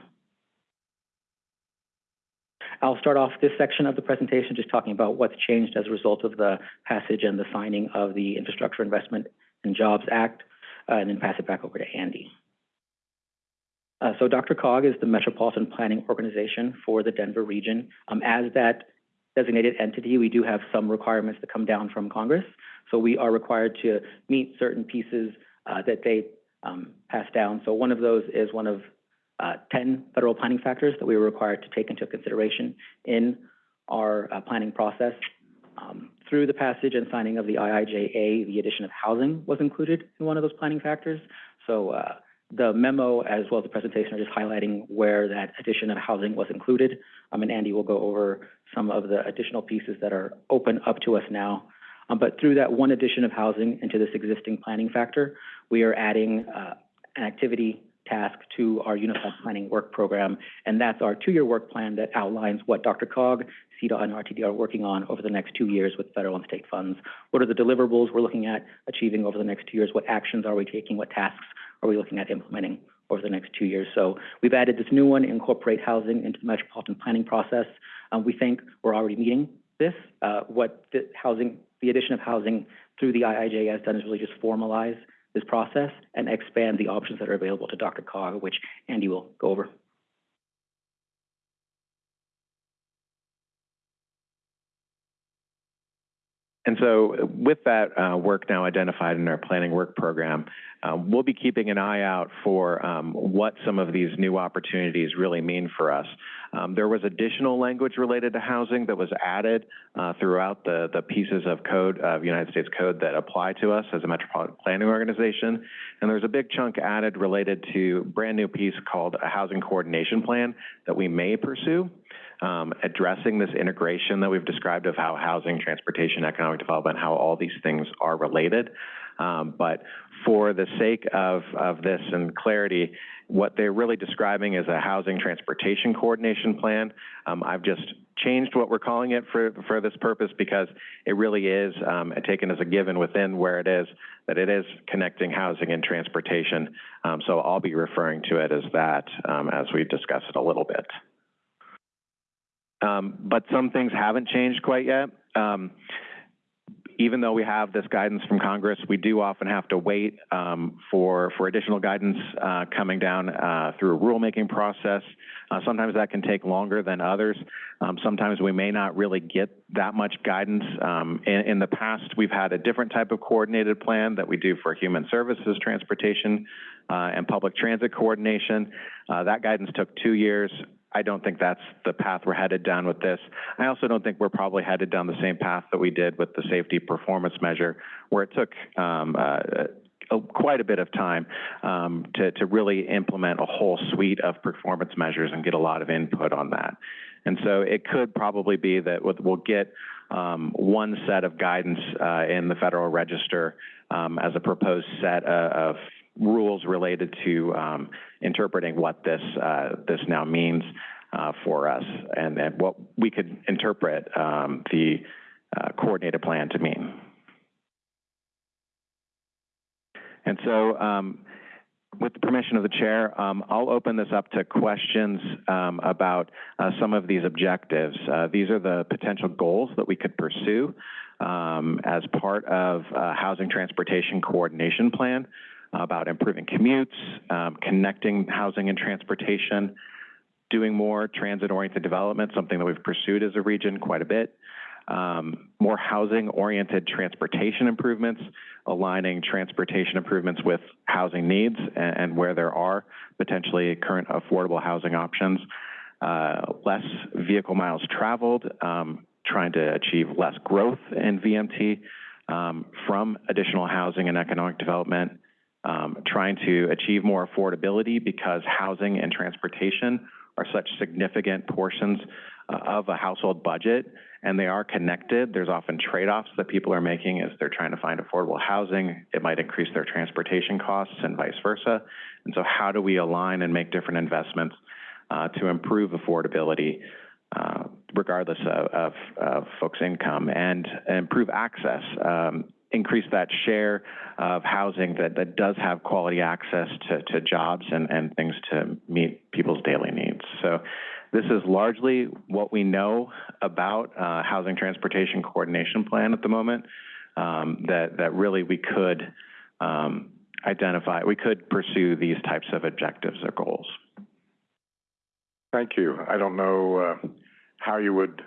I'll start off this section of the presentation just talking about what's changed as a result of the passage and the signing of the Infrastructure Investment and Jobs Act, uh, and then pass it back over to Andy. Uh, so DRCOG is the Metropolitan Planning Organization for the Denver region. Um, as that designated entity, we do have some requirements that come down from Congress. So we are required to meet certain pieces uh, that they um, pass down. So one of those is one of uh, 10 federal planning factors that we were required to take into consideration in our uh, planning process. Um, through the passage and signing of the IIJA, the addition of housing was included in one of those planning factors. So uh, the memo as well as the presentation are just highlighting where that addition of housing was included. Um, and Andy will go over some of the additional pieces that are open up to us now. Um, but through that one addition of housing into this existing planning factor, we are adding uh, an activity task to our Unified Planning Work Program, and that's our two-year work plan that outlines what DRCOG, CDOT, and RTD are working on over the next two years with federal and state funds. What are the deliverables we're looking at achieving over the next two years? What actions are we taking? What tasks are we looking at implementing over the next two years? So we've added this new one, incorporate housing into the metropolitan planning process. Um, we think we're already meeting this. Uh, what the housing, the addition of housing through the IIJ has done is really just formalize this process and expand the options that are available to DRCOG, which Andy will go over. And so with that uh, work now identified in our planning work program, uh, we'll be keeping an eye out for um, what some of these new opportunities really mean for us. Um, there was additional language related to housing that was added uh, throughout the, the pieces of code, of United States code that apply to us as a metropolitan planning organization. And there's a big chunk added related to brand new piece called a housing coordination plan that we may pursue um, addressing this integration that we've described of how housing, transportation, economic development, how all these things are related. Um, but for the sake of, of this and clarity, what they're really describing is a housing transportation coordination plan. Um, I've just changed what we're calling it for, for this purpose because it really is um, taken as a given within where it is, that it is connecting housing and transportation. Um, so I'll be referring to it as that um, as we discuss it a little bit. Um, but some things haven't changed quite yet. Even though we have this guidance from Congress, we do often have to wait um, for for additional guidance uh, coming down uh, through a rulemaking process. Uh, sometimes that can take longer than others. Um, sometimes we may not really get that much guidance. Um, in, in, the past, we've had a different type of coordinated plan that we do for human services, transportation, uh, and public transit coordination. Uh, that guidance took two years. I don't think that's the path we're headed down with this. I also don't think we're probably headed down the same path that we did with the safety performance measure, where it took um, uh, quite a bit of time um, to, to really implement a whole suite of performance measures and get a lot of input on that. And so it could probably be that we'll get um, one set of guidance, uh, in the Federal Register, um, as a proposed set of, of rules related to, um, interpreting what this, uh, this now means, uh, for us, and, and what we could interpret, um, the, uh, coordinated plan to mean. And so, um, with the permission of the chair, um, I'll open this up to questions um, about uh, some of these objectives. Uh, these are the potential goals that we could pursue um, as part of a housing transportation coordination plan about improving commutes, um, connecting housing and transportation, doing more transit-oriented development, something that we've pursued as a region quite a bit, um, more housing-oriented transportation improvements, aligning transportation improvements with housing needs and, and where there are potentially current affordable housing options, uh, less vehicle miles traveled, um, trying to achieve less growth in VMT um, from additional housing and economic development, um, trying to achieve more affordability because housing and transportation are such significant portions uh, of a household budget and they are connected. There's often trade-offs that people are making as they're trying to find affordable housing. It might increase their transportation costs and vice versa. And so how do we align and make different investments uh, to improve affordability uh, regardless of, of, of folks' income and, and improve access, um, increase that share of housing that, that does have quality access to, to jobs and, and things to meet people's daily needs. So this is largely what we know about uh, housing transportation coordination plan at the moment. Um, that that really we could um, identify, we could pursue these types of objectives or goals. Thank you. I don't know, uh, how you would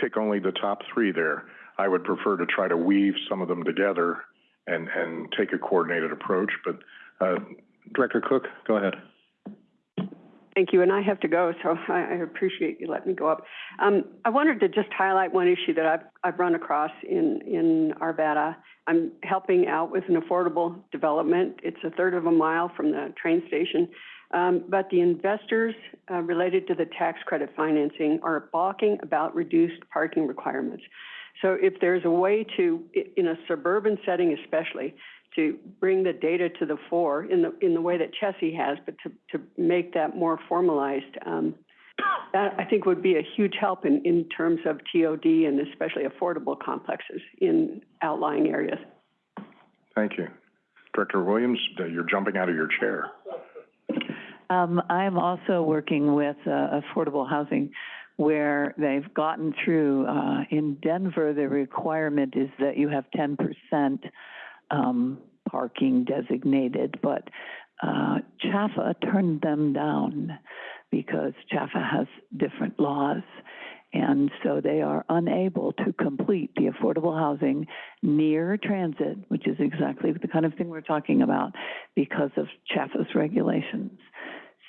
pick only the top three there. I would prefer to try to weave some of them together and, and take a coordinated approach, but, uh, Director Cook, go ahead. Thank you, and I have to go, so I, appreciate you letting me go up. Um, I wanted to just highlight one issue that I've, I've run across in, in Arvada. I'm helping out with an affordable development. It's a third of a mile from the train station. Um, but the investors, uh, related to the tax credit financing are balking about reduced parking requirements. So if there's a way to, in a suburban setting especially, to bring the data to the fore in the, in the way that Chessie has, but to, to make that more formalized, um, that I think would be a huge help in, in terms of TOD and especially affordable complexes in outlying areas. Thank you. Director Williams, uh, you're jumping out of your chair. Um, I'm also working with, uh, affordable housing where they've gotten through, uh, in Denver, the requirement is that you have ten percent, um, parking designated, but, uh, CHFA turned them down because CHFA has different laws. And so they are unable to complete the affordable housing near transit, which is exactly the kind of thing we're talking about because of CHFA's regulations.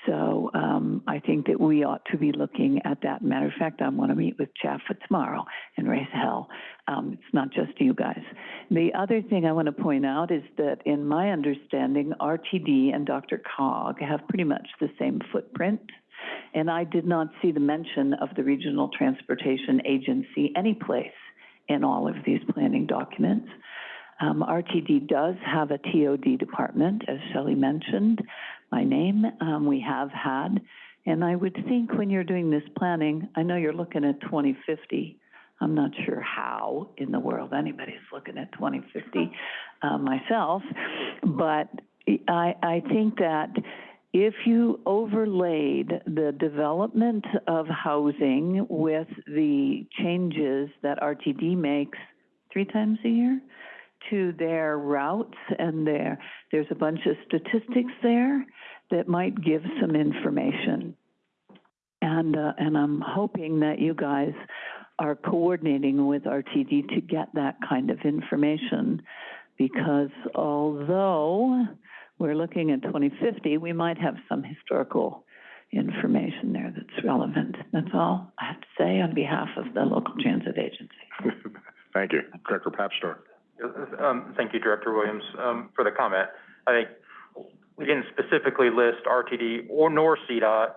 So um, I think that we ought to be looking at that. Matter of fact, I want to meet with CHFA tomorrow and raise hell. Um, it's not just you guys. The other thing I want to point out is that in my understanding, RTD and Dr. Cog have pretty much the same footprint. And I did not see the mention of the Regional Transportation Agency anyplace in all of these planning documents. Um, RTD does have a TOD department, as Shelley mentioned, my name, um, we have had. And I would think when you're doing this planning, I know you're looking at twenty fifty. I'm not sure how in the world anybody's looking at twenty fifty, uh, myself. But I, I think that if you overlaid the development of housing with the changes that RTD makes three times a year to their routes and their, there's a bunch of statistics there that might give some information. And, uh, and I'm hoping that you guys are coordinating with RTD to get that kind of information. Because although we're looking at 2050, we might have some historical information there that's relevant. That's all I have to say on behalf of the local transit agency. Thank you. Director Papstor. Um, thank you, Director Williams, um, for the comment. I think we didn't specifically list RTD or nor CDOT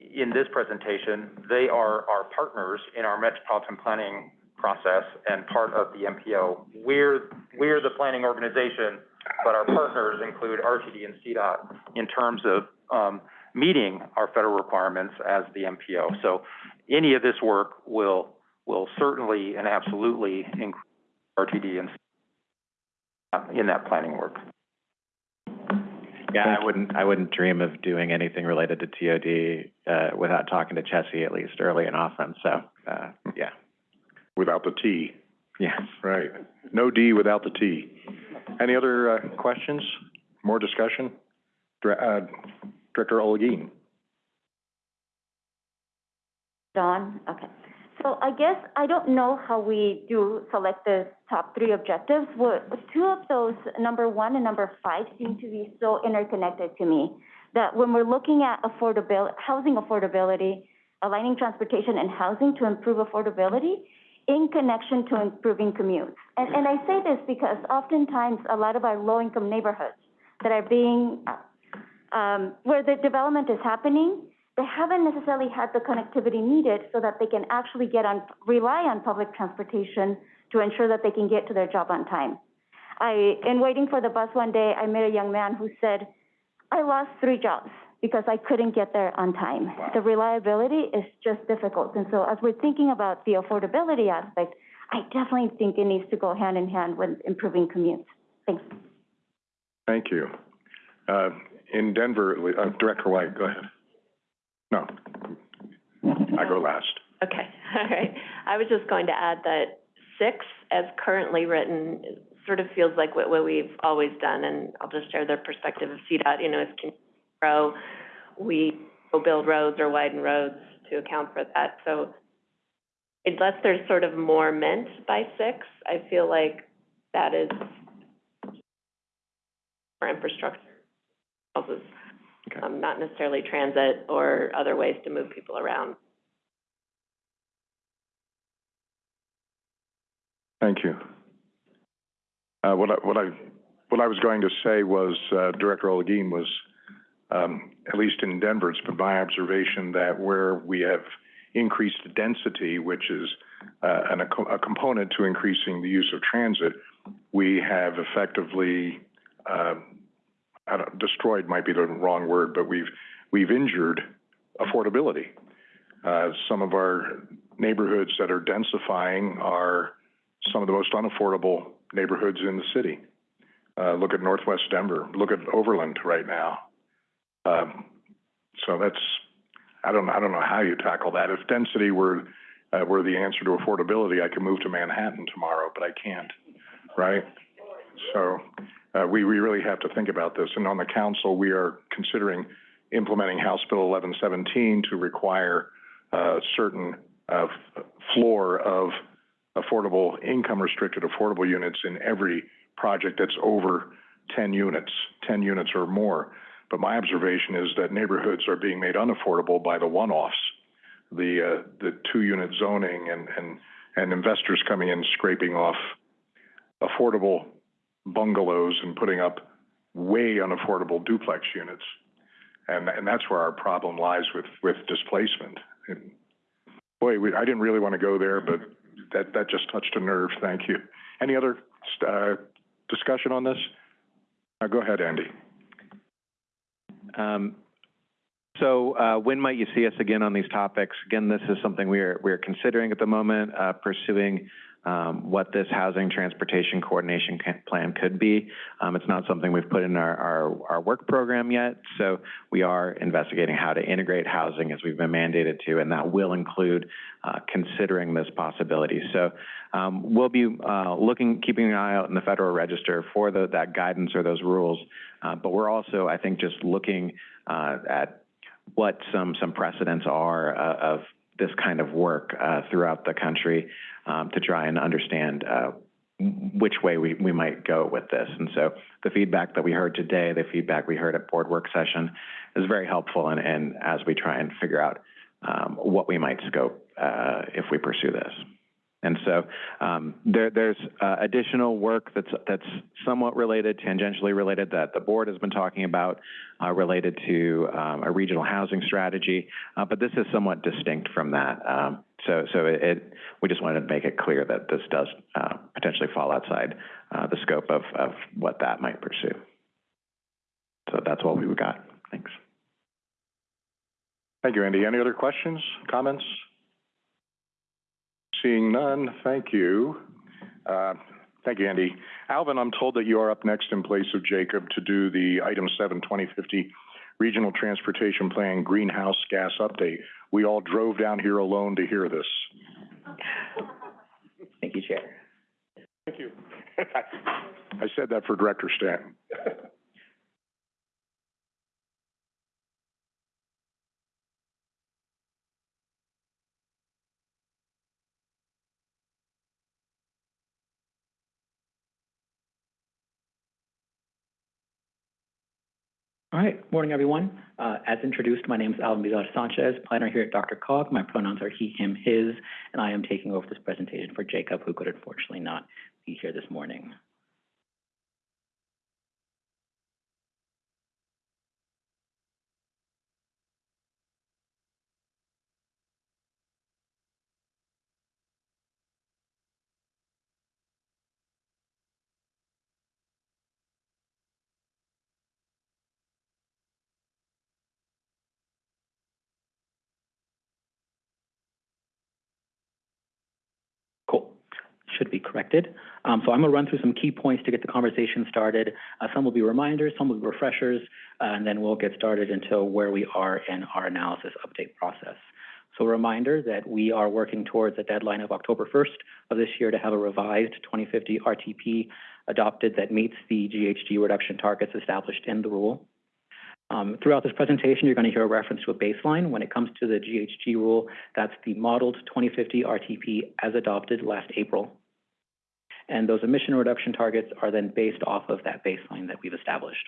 in this presentation. They are our partners in our metropolitan planning process and part of the MPO. We're, we're the planning organization, but our partners include RTD and CDOT in terms of, um, meeting our federal requirements as the MPO. So any of this work will, will certainly and absolutely include RTD and CDOT in that planning work. Yeah, I wouldn't, I wouldn't dream of doing anything related to TOD, uh, without talking to Chessie at least early and often, so, uh, yeah. Without the T, Yeah. right. No D without the T. Any other, uh, questions? More discussion? Dir- uh, Director Olguin? Dawn, okay. So I guess, I don't know how we do select the top three objectives. Well, two of those, number one and number five, seem to be so interconnected to me, that when we're looking at affordability, housing affordability, aligning transportation and housing to improve affordability in connection to improving commutes. And, and I say this because oftentimes, a lot of our low-income neighborhoods that are being, um, where the development is happening, they haven't necessarily had the connectivity needed so that they can actually get on, rely on public transportation to ensure that they can get to their job on time. I, in waiting for the bus one day, I met a young man who said, I lost three jobs because I couldn't get there on time. The reliability is just difficult. And so as we're thinking about the affordability aspect, I definitely think it needs to go hand in hand with improving commutes. Thanks. Thank you. Uh, in Denver, uh, Director White, go ahead. No, I go last. Okay, all right. I was just going to add that six, as currently written, sort of feels like what, what we've always done, and I'll just share the perspective of CDOT, you know, as can grow, we will build roads or widen roads to account for that, so unless there's sort of more meant by six, I feel like that is for infrastructure, houses, um, not necessarily transit or other ways to move people around. Thank you. Uh, what I, what I, what I was going to say was, uh, Director Olguin was, um, at least in Denver, it's been my observation that where we have increased density, which is, uh, an, a, a component to increasing the use of transit, we have effectively, don't, destroyed might be the wrong word, but we've, we've injured affordability. Uh, some of our neighborhoods that are densifying are some of the most unaffordable neighborhoods in the city. Uh, look at Northwest Denver, look at Overland right now. Um, so that's, I don't, I don't know how you tackle that. If density were, uh, were the answer to affordability, I could move to Manhattan tomorrow, but I can't, right? So, uh, we, we really have to think about this. And on the council, we are considering implementing House Bill eleven seventeen to require, uh, certain, uh, floor of affordable, income-restricted affordable units in every project that's over ten units, ten units or more. But my observation is that neighborhoods are being made unaffordable by the one-offs, the, uh, the two-unit zoning and, and, and investors coming in scraping off affordable bungalows and putting up way unaffordable duplex units. And, and that's where our problem lies with, with displacement. And boy, we, I didn't really want to go there, but that, that just touched a nerve. Thank you. Any other, uh, discussion on this? Uh, go ahead, Andy. Um, so, uh, when might you see us again on these topics? Again, this is something we are, we are considering at the moment, uh, pursuing, um, what this housing transportation coordination plan could be. Um, it's not something we've put in our, our, our work program yet, so we are investigating how to integrate housing as we've been mandated to, and that will include, uh, considering this possibility. So, um, we'll be, uh, looking, keeping an eye out in the Federal Register for the, that guidance or those rules. Uh, but we're also, I think, just looking, uh, at what some, some precedents are, uh, of this kind of work, uh, throughout the country, um, to try and understand, uh, which way we, we might go with this. And so the feedback that we heard today, the feedback we heard at board work session is very helpful and, and as we try and figure out, um, what we might scope, uh, if we pursue this. And so, um, there, there's, uh, additional work that's, that's somewhat related, tangentially related, that the board has been talking about, uh, related to, um, a regional housing strategy. Uh, but this is somewhat distinct from that. Um, So, so it- it, we just wanted to make it clear that this does, uh, potentially fall outside, uh, the scope of, of what that might pursue. So that's what we've got. Thanks. Thank you, Andy. Any other questions, comments? Seeing none, thank you. Uh, Thank you, Andy. Alvin, I'm told that you are up next in place of Jacob to do the item seven, 2050 Regional Transportation Plan Greenhouse Gas Update. We all drove down here alone to hear this. Thank you, Chair. Thank you. I said that for Director Stanton. All right, morning, everyone. Uh, as introduced, my name is Alvin Bizarre Sanchez, planner here at DRCOG. My pronouns are he, him, his, and I am taking over this presentation for Jacob, who could unfortunately not be here this morning. Cool. Should be corrected. Um, so I'm gonna run through some key points to get the conversation started. Uh, some will be reminders, some will be refreshers, uh, and then we'll get started into where we are in our analysis update process. So a reminder that we are working towards a deadline of October first of this year to have a revised twenty fifty RTP adopted that meets the GHG reduction targets established in the rule. Um, throughout this presentation, you're gonna hear a reference to a baseline. When it comes to the GHG rule, that's the modeled twenty fifty RTP as adopted last April. And those emission reduction targets are then based off of that baseline that we've established.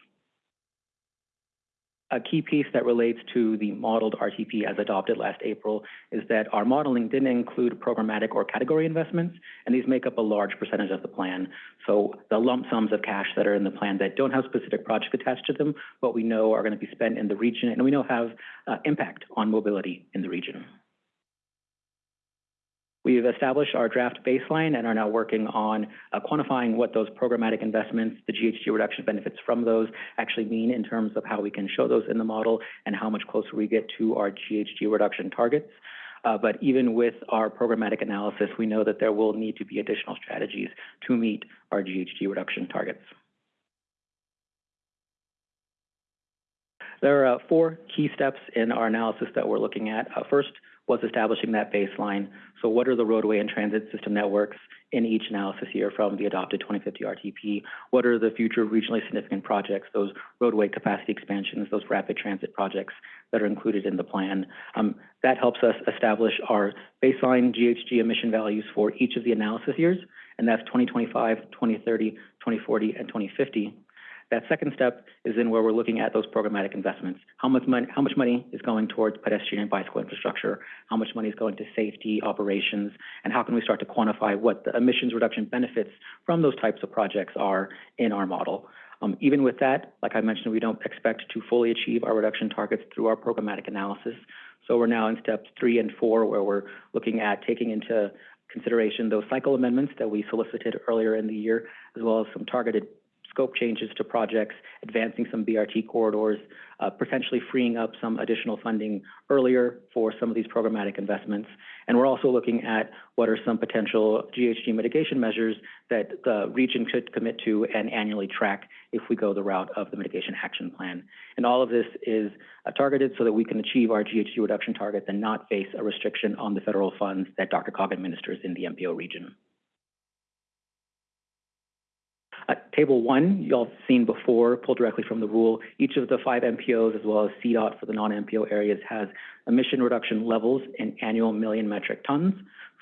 A key piece that relates to the modeled RTP as adopted last April is that our modeling didn't include programmatic or category investments, and these make up a large percentage of the plan. So the lump sums of cash that are in the plan that don't have specific projects attached to them, but we know are going to be spent in the region, and we know have uh, impact on mobility in the region. We've established our draft baseline and are now working on uh, quantifying what those programmatic investments, the GHG reduction benefits from those actually mean in terms of how we can show those in the model and how much closer we get to our GHG reduction targets. Uh, but even with our programmatic analysis, we know that there will need to be additional strategies to meet our GHG reduction targets. There are uh, four key steps in our analysis that we're looking at. Uh, first was establishing that baseline. So what are the roadway and transit system networks in each analysis year from the adopted 2050 RTP? What are the future regionally significant projects, those roadway capacity expansions, those rapid transit projects that are included in the plan? Um, that helps us establish our baseline GHG emission values for each of the analysis years, and that's 2025, 2030, 2040, and 2050. That second step is in where we're looking at those programmatic investments. How much money, how much money is going towards pedestrian and bicycle infrastructure? How much money is going to safety operations? And how can we start to quantify what the emissions reduction benefits from those types of projects are in our model? Um, even with that, like I mentioned, we don't expect to fully achieve our reduction targets through our programmatic analysis. So we're now in steps three and four, where we're looking at taking into consideration those cycle amendments that we solicited earlier in the year, as well as some targeted scope changes to projects, advancing some BRT corridors, uh, potentially freeing up some additional funding earlier for some of these programmatic investments. And we're also looking at what are some potential GHG mitigation measures that the region could commit to and annually track if we go the route of the mitigation action plan. And all of this is uh, targeted so that we can achieve our GHG reduction targets and not face a restriction on the federal funds that DRCOG administers in the MPO region. Uh, table one, y'all have seen before, pulled directly from the rule. Each of the five MPOs, as well as CDOT for the non-MPO areas, has emission reduction levels in annual million metric tons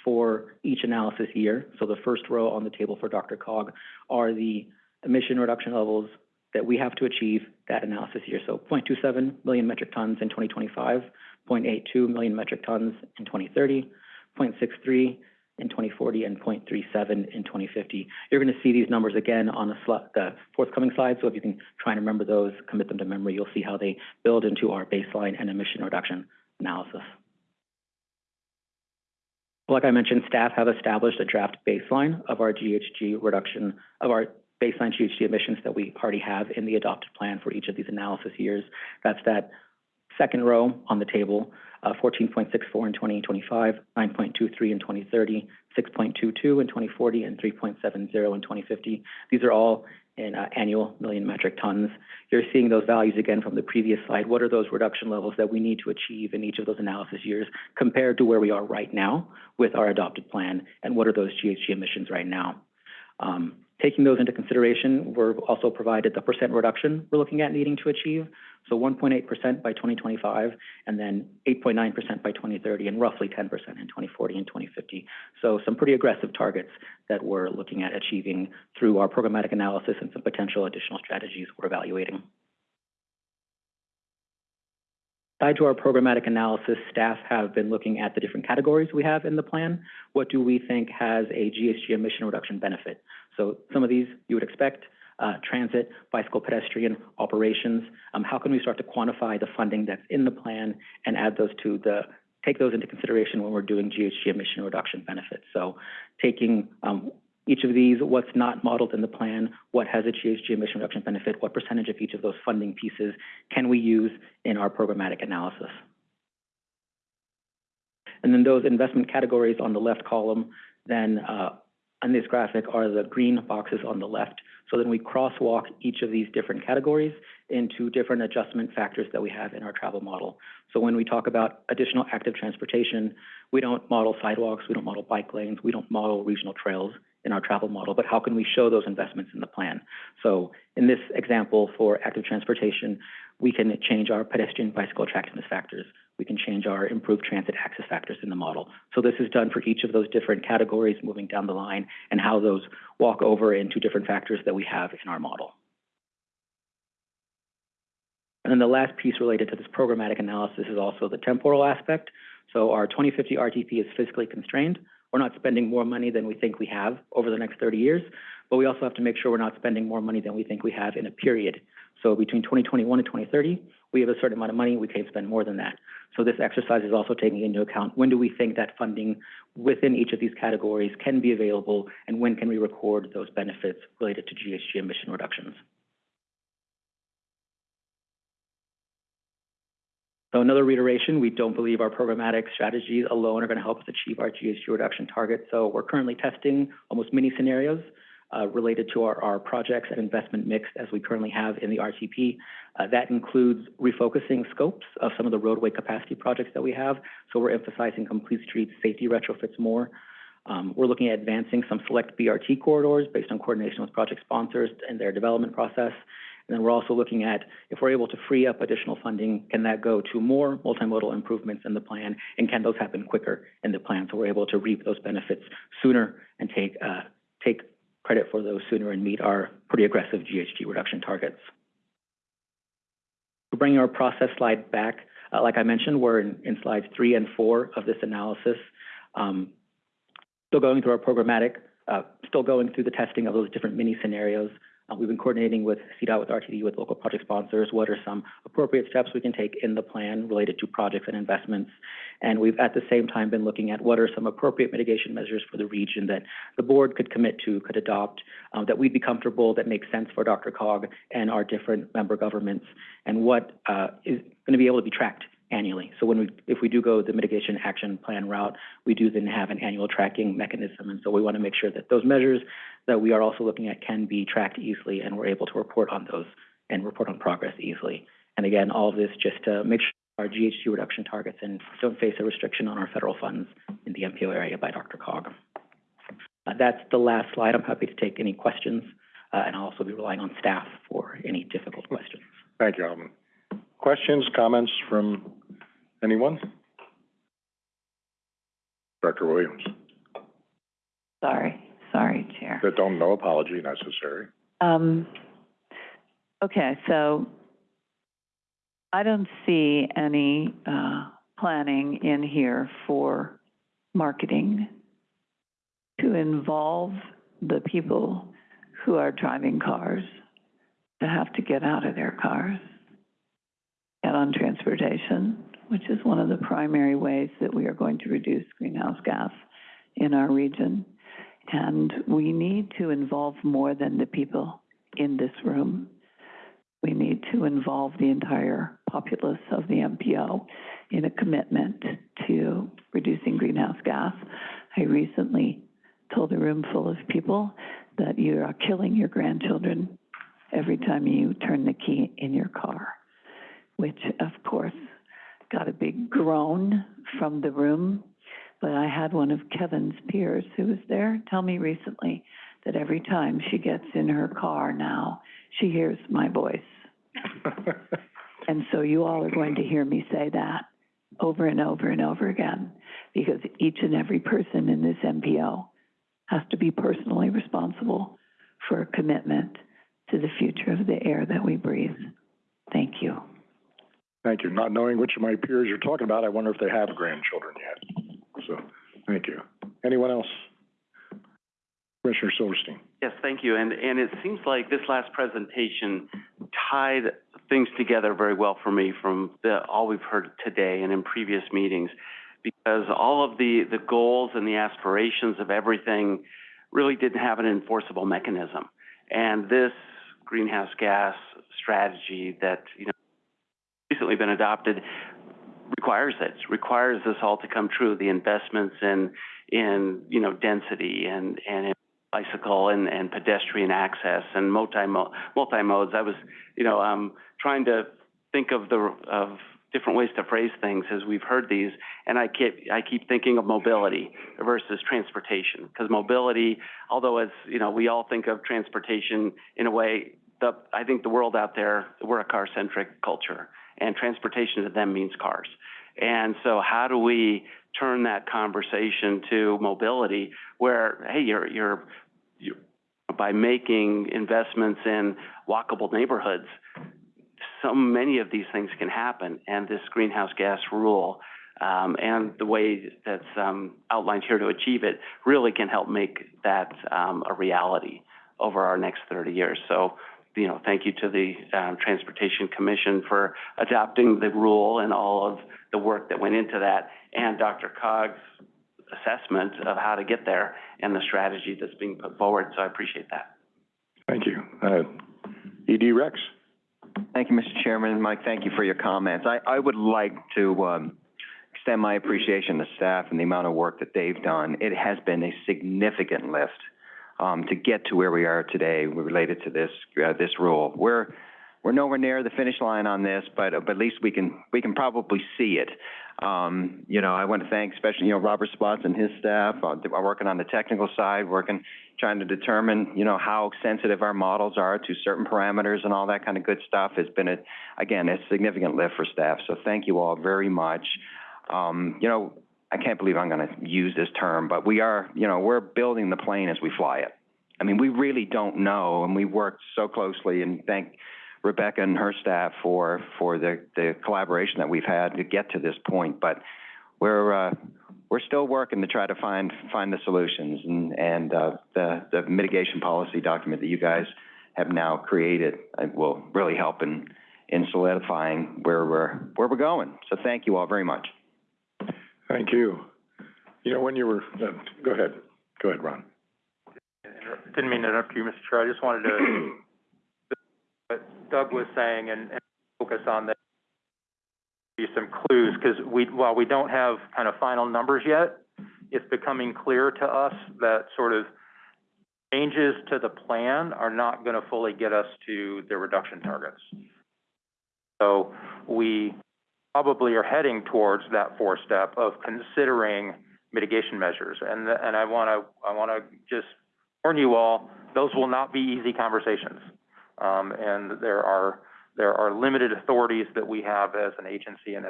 for each analysis year. So the first row on the table for DRCOG are the emission reduction levels that we have to achieve that analysis year. So 0.27 million metric tons in 2025, 0.82 million metric tons in 2030, 0.63 in 2040 and 0.37 in 2050. You're going to see these numbers again on the, forthcoming slides, so if you can try and remember those, commit them to memory, you'll see how they build into our baseline and emission reduction analysis. Like I mentioned, staff have established a draft baseline of our GHG reduction, of our baseline GHG emissions that we already have in the adopted plan for each of these analysis years. That's that second row on the table, uh, fourteen point six four in twenty twenty-five, nine point two three in 2030, 6.22 in twenty forty, and three point seven zero in twenty fifty. These are all in uh, annual million metric tons. You're seeing those values again from the previous slide. What are those reduction levels that we need to achieve in each of those analysis years compared to where we are right now with our adopted plan? And what are those GHG emissions right now? Um, taking those into consideration, we're also provided the percent reduction we're looking at needing to achieve. So one point eight percent by twenty twenty-five, and then eight point nine percent by twenty thirty, and roughly ten percent in twenty forty and twenty fifty. So some pretty aggressive targets that we're looking at achieving through our programmatic analysis and some potential additional strategies we're evaluating. Tied to our programmatic analysis, staff have been looking at the different categories we have in the plan. What do we think has a GHG emission reduction benefit? So some of these you would expect, uh, transit, bicycle pedestrian, operations. Um, how can we start to quantify the funding that's in the plan and add those to the, take those into consideration when we're doing GHG emission reduction benefits? So taking, um, each of these, what's not modeled in the plan, what has a GHG emission reduction benefit, what percentage of each of those funding pieces can we use in our programmatic analysis? And then those investment categories on the left column, then uh, on this graphic are the green boxes on the left. So then we crosswalk each of these different categories into different adjustment factors that we have in our travel model. So when we talk about additional active transportation, we don't model sidewalks, we don't model bike lanes, we don't model regional trails in our travel model, but how can we show those investments in the plan? So in this example for active transportation, we can change our pedestrian bicycle attractiveness factors. We can change our improved transit access factors in the model. So this is done for each of those different categories moving down the line and how those walk over into different factors that we have in our model. And then the last piece related to this programmatic analysis is also the temporal aspect. So our 2050 RTP is fiscally constrained. We're not spending more money than we think we have over the next 30 years, but we also have to make sure we're not spending more money than we think we have in a period. So between 2021 and 2030, we have a certain amount of money, we can't spend more than that. So this exercise is also taking into account when do we think that funding within each of these categories can be available and when can we record those benefits related to GHG emission reductions. So another reiteration, we don't believe our programmatic strategies alone are going to help us achieve our GHG reduction target. So we're currently testing almost many scenarios related to our, projects and investment mix as we currently have in the RTP. Uh, that includes refocusing scopes of some of the roadway capacity projects that we have. So we're emphasizing complete streets safety retrofits more. Um, we're looking at advancing some select BRT corridors based on coordination with project sponsors and their development process. And then we're also looking at if we're able to free up additional funding, can that go to more multimodal improvements in the plan? And can those happen quicker in the plan so we're able to reap those benefits sooner and take, uh, take credit for those sooner and meet our pretty aggressive GHG reduction targets? Bringing our process slide back. Uh, like I mentioned, we're in, in, slides three and four of this analysis. Um, still going through our programmatic, uh, still going through the testing of those different mini scenarios. Uh, we've been coordinating with CDOT, with RTD, with local project sponsors. What are some appropriate steps we can take in the plan related to projects and investments? And we've at the same time been looking at what are some appropriate mitigation measures for the region that the board could commit to, could adopt, um, that we'd be comfortable, that makes sense for DRCOG and our different member governments, and what uh, is going to be able to be tracked annually. So when we, if we do go the mitigation action plan route, we do then have an annual tracking mechanism. And so we want to make sure that those measures that we are also looking at can be tracked easily and we're able to report on those and report on progress easily. And again, all of this just to make sure our GHG reduction targets and don't face a restriction on our federal funds in the MPO area by DRCOG. Uh, that's the last slide. I'm happy to take any questions, uh, and I'll also be relying on staff for any difficult questions. Thank you, Alvin. Questions, comments from anyone? Director Williams. Sorry, sorry, Chair. That don't, no apology necessary. Um, okay, so I don't see any, uh, planning in here for marketing to involve the people who are driving cars to have to get out of their cars, on transportation, which is one of the primary ways that we are going to reduce greenhouse gas in our region. And we need to involve more than the people in this room. We need to involve the entire populace of the MPO in a commitment to reducing greenhouse gas. I recently told a room full of people that you are killing your grandchildren every time you turn the key in your car, which of course got a big groan from the room. But I had one of Kevin's peers who was there tell me recently that every time she gets in her car now, she hears my voice. And so you all are going to hear me say that over and over and over again, because each and every person in this MPO has to be personally responsible for a commitment to the future of the air that we breathe. Thank you. Thank you. Not knowing which of my peers you're talking about, I wonder if they have grandchildren yet. So, thank you. Anyone else? Commissioner Silverstein. Yes, thank you. And, and it seems like this last presentation tied things together very well for me from the, all we've heard today and in previous meetings. Because all of the, the goals and the aspirations of everything really didn't have an enforceable mechanism. And this greenhouse gas strategy that, you know, recently been adopted requires it, requires this all to come true, the investments in, in, you know, density and, and bicycle and, and pedestrian access and multi multi-modes. I was, you know, um, trying to think of the, of different ways to phrase things as we've heard these, and I keep, I keep thinking of mobility versus transportation. Because mobility, although as, you know, we all think of transportation in a way, the, I think the world out there, we're a car-centric culture, and transportation to them means cars. And so how do we turn that conversation to mobility where, hey, you're, you're, you by making investments in walkable neighborhoods, so many of these things can happen. And this greenhouse gas rule, um, and the way that's, um, outlined here to achieve it really can help make that, um, a reality over our next thirty years. So, you know, thank you to the, um, Transportation Commission for adopting the rule and all of the work that went into that, and DRCOG's assessment of how to get there and the strategy that's being put forward, so I appreciate that. Thank you. Uh, ED Rex. Thank you, Mr. Chairman. Mike, thank you for your comments. I, I would like to, um, extend my appreciation to staff and the amount of work that they've done. It has been a significant lift, um, to get to where we are today related to this, uh, this rule. We're, we're nowhere near the finish line on this, but, but at least we can, we can probably see it. Um, you know, I want to thank especially, you know, Robert Spots and his staff, uh, working on the technical side, working, trying to determine, you know, how sensitive our models are to certain parameters and all that kind of good stuff. Has been a, again, a significant lift for staff. So thank you all very much. Um, you know, I can't believe I'm going to use this term, but we are, you know, we're building the plane as we fly it. I mean, we really don't know, and we worked so closely, and thank Rebecca and her staff for, for the, the collaboration that we've had to get to this point. But we're, uh, we're still working to try to find, find the solutions, and, and, uh, the, the mitigation policy document that you guys have now created uh, will really help in, in solidifying where we're, where we're going. So thank you all very much. Thank you. You know, when you were, uh, go ahead. Go ahead, Ron. Didn't mean to interrupt you, Mr. Chair. I just wanted to, what Doug was saying and, and focus on that, be some clues, because we, while we don't have kind of final numbers yet, it's becoming clear to us that sort of changes to the plan are not going to fully get us to the reduction targets. So we probably are heading towards that fourth step of considering mitigation measures. And, and I want to, I want to just warn you all, those will not be easy conversations. Um, and there are, there are limited authorities that we have as an agency and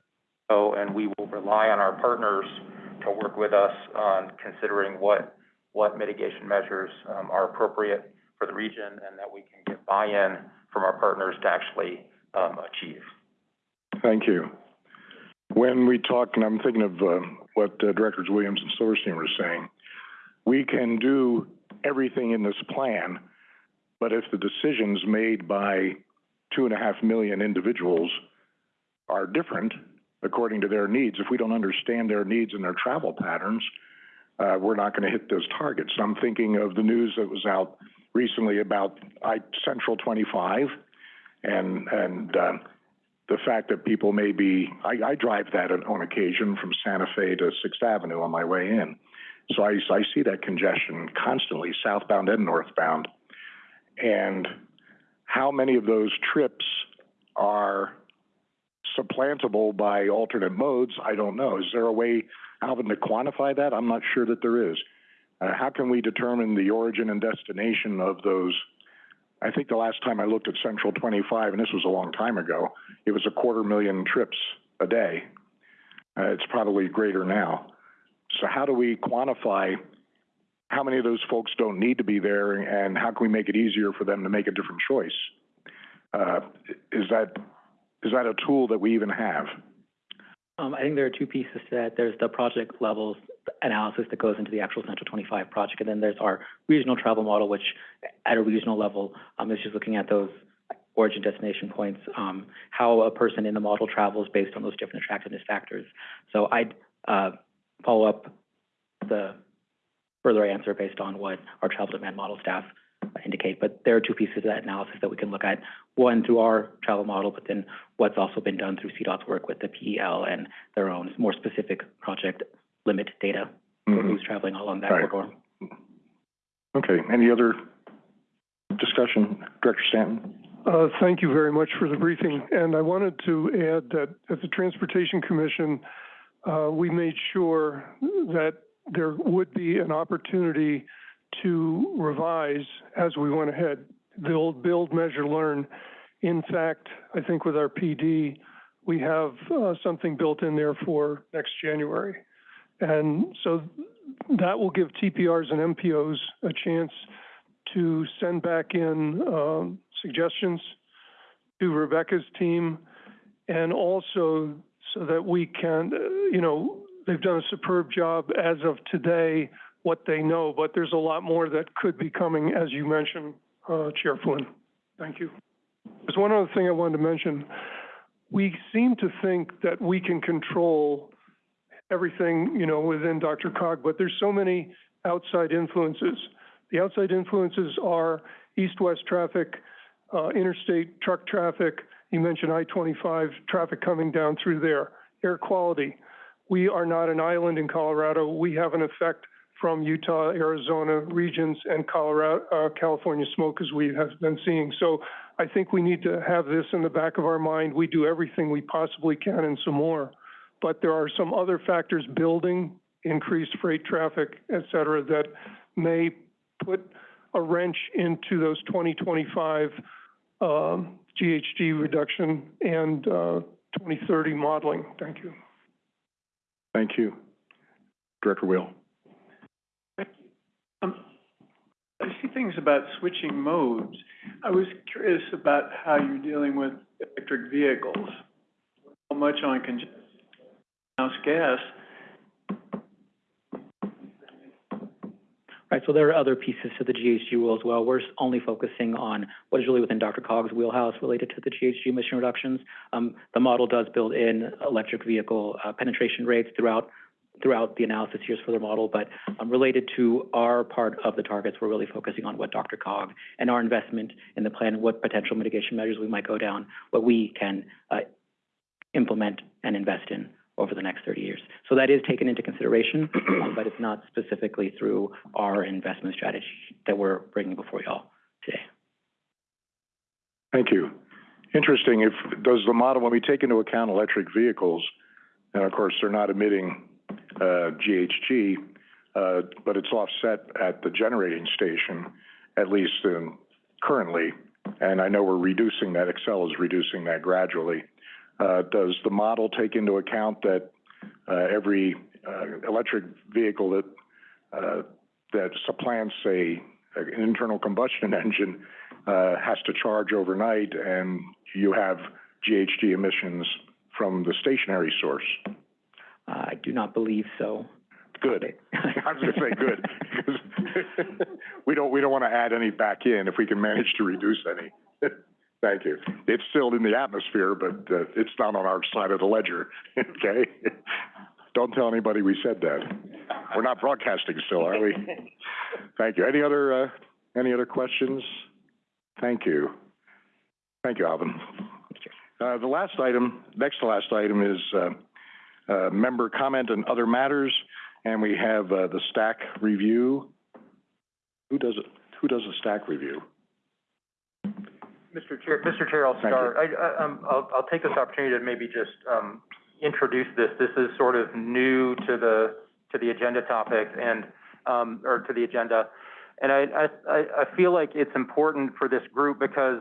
so, and we will rely on our partners to work with us on considering what, what mitigation measures, um, are appropriate for the region and that we can get buy-in from our partners to actually, um, achieve. Thank you. When we talk, and I'm thinking of, uh, what uh, Directors Williams and Silverstein were saying, we can do everything in this plan, but if the decisions made by two and a half million individuals are different according to their needs, if we don't understand their needs and their travel patterns, uh, we're not gonna hit those targets. I'm thinking of the news that was out recently about I, Central twenty-five and, and, um, the fact that people may be, I, I drive that on- on occasion from Santa Fe to Sixth Avenue on my way in. So I, I see that congestion constantly, southbound and northbound. And how many of those trips are supplantable by alternate modes? I don't know. Is there a way, Alvin, to quantify that? I'm not sure that there is. Uh, how can we determine the origin and destination of those? I think the last time I looked at Central 25, and this was a long time ago, it was a quarter million trips a day. Uh, it's probably greater now. So how do we quantify how many of those folks don't need to be there, and how can we make it easier for them to make a different choice? Uh, is that, is that a tool that we even have? Um, I think there are two pieces to that. There's the project levels analysis that goes into the actual Central twenty-five project, and then there's our regional travel model, which at a regional level, um, is just looking at those origin destination points, um, how a person in the model travels based on those different attractiveness factors. So I'd, uh, follow up the further answer based on what our travel demand model staff indicate. But there are two pieces of that analysis that we can look at. One through our travel model, but then what's also been done through CDOT's work with the PEL and their own more specific project limit data for Mhm. who's traveling along that Right. corridor. Okay, any other discussion? Director Stanton? Uh, thank you very much for the briefing, and I wanted to add that at the Transportation Commission, uh, we made sure that there would be an opportunity to revise as we went ahead. The old build, measure, learn. In fact, I think with our PD, we have, uh, something built in there for next January. And so that will give TPRs and MPOs a chance to send back in, um, suggestions to Rebecca's team, and also so that we can, uh, you know, they've done a superb job as of today, what they know, but there's a lot more that could be coming, as you mentioned, uh, Chair Flynn. Thank you. There's one other thing I wanted to mention. We seem to think that we can control everything, you know, within DRCOG, but there's so many outside influences. The outside influences are east-west traffic, uh, interstate truck traffic. You mentioned I-25, traffic coming down through there. Air quality. We are not an island in Colorado. We have an effect from Utah, Arizona regions and Colorado, uh, California smoke as we have been seeing. So I think we need to have this in the back of our mind. We do everything we possibly can and some more. But there are some other factors building, increased freight traffic, et cetera, that may put a wrench into those 2025 um, GHG reduction and uh, 2030 modeling. Thank you. Thank you. Director Will? Um, I see things about switching modes. I was curious about how you're dealing with electric vehicles. How much on congestion, house gas, Right, so there are other pieces to the GHG rule as well. We're only focusing on what is really within DRCOG's wheelhouse related to the GHG emission reductions. Um, the model does build in electric vehicle, uh, penetration rates throughout, throughout the analysis years for the model, but, um, related to our part of the targets, we're really focusing on what DRCOG and our investment in the plan, what potential mitigation measures we might go down, what we can, uh, implement and invest in over the next thirty years. So that is taken into consideration, but it's not specifically through our investment strategy that we're bringing before y'all today. Thank you. Interesting, if, does the model, when we take into account electric vehicles, and of course, they're not emitting, uh, GHG, uh, but it's offset at the generating station, at least in, currently, and I know we're reducing that, Xcel is reducing that gradually. Uh, does the model take into account that, uh, every, uh, electric vehicle that, uh, that supplants a, an internal combustion engine, uh, has to charge overnight and you have GHG emissions from the stationary source? I do not believe so. Good. I was gonna say good, because we don't, we don't want to add any back in if we can manage to reduce any. Thank you. It's still in the atmosphere, but, uh, it's not on our side of the ledger, okay? don't tell anybody we said that. We're not broadcasting still, are we? Thank you. Any other, uh, any other questions? Thank you. Thank you, Alvin. Uh, the last item, next to last item is, uh, uh, member comment and other matters, and we have, uh, the STAC review. Who does it, who does the STAC review? Mr. Chair, Mr. Chair, I'll Thank start. I, I, um, I'll, I'll take this opportunity to maybe just, um, introduce this. This is sort of new to the, to the agenda topic and, um, or to the agenda. And I, I, I, I feel like it's important for this group because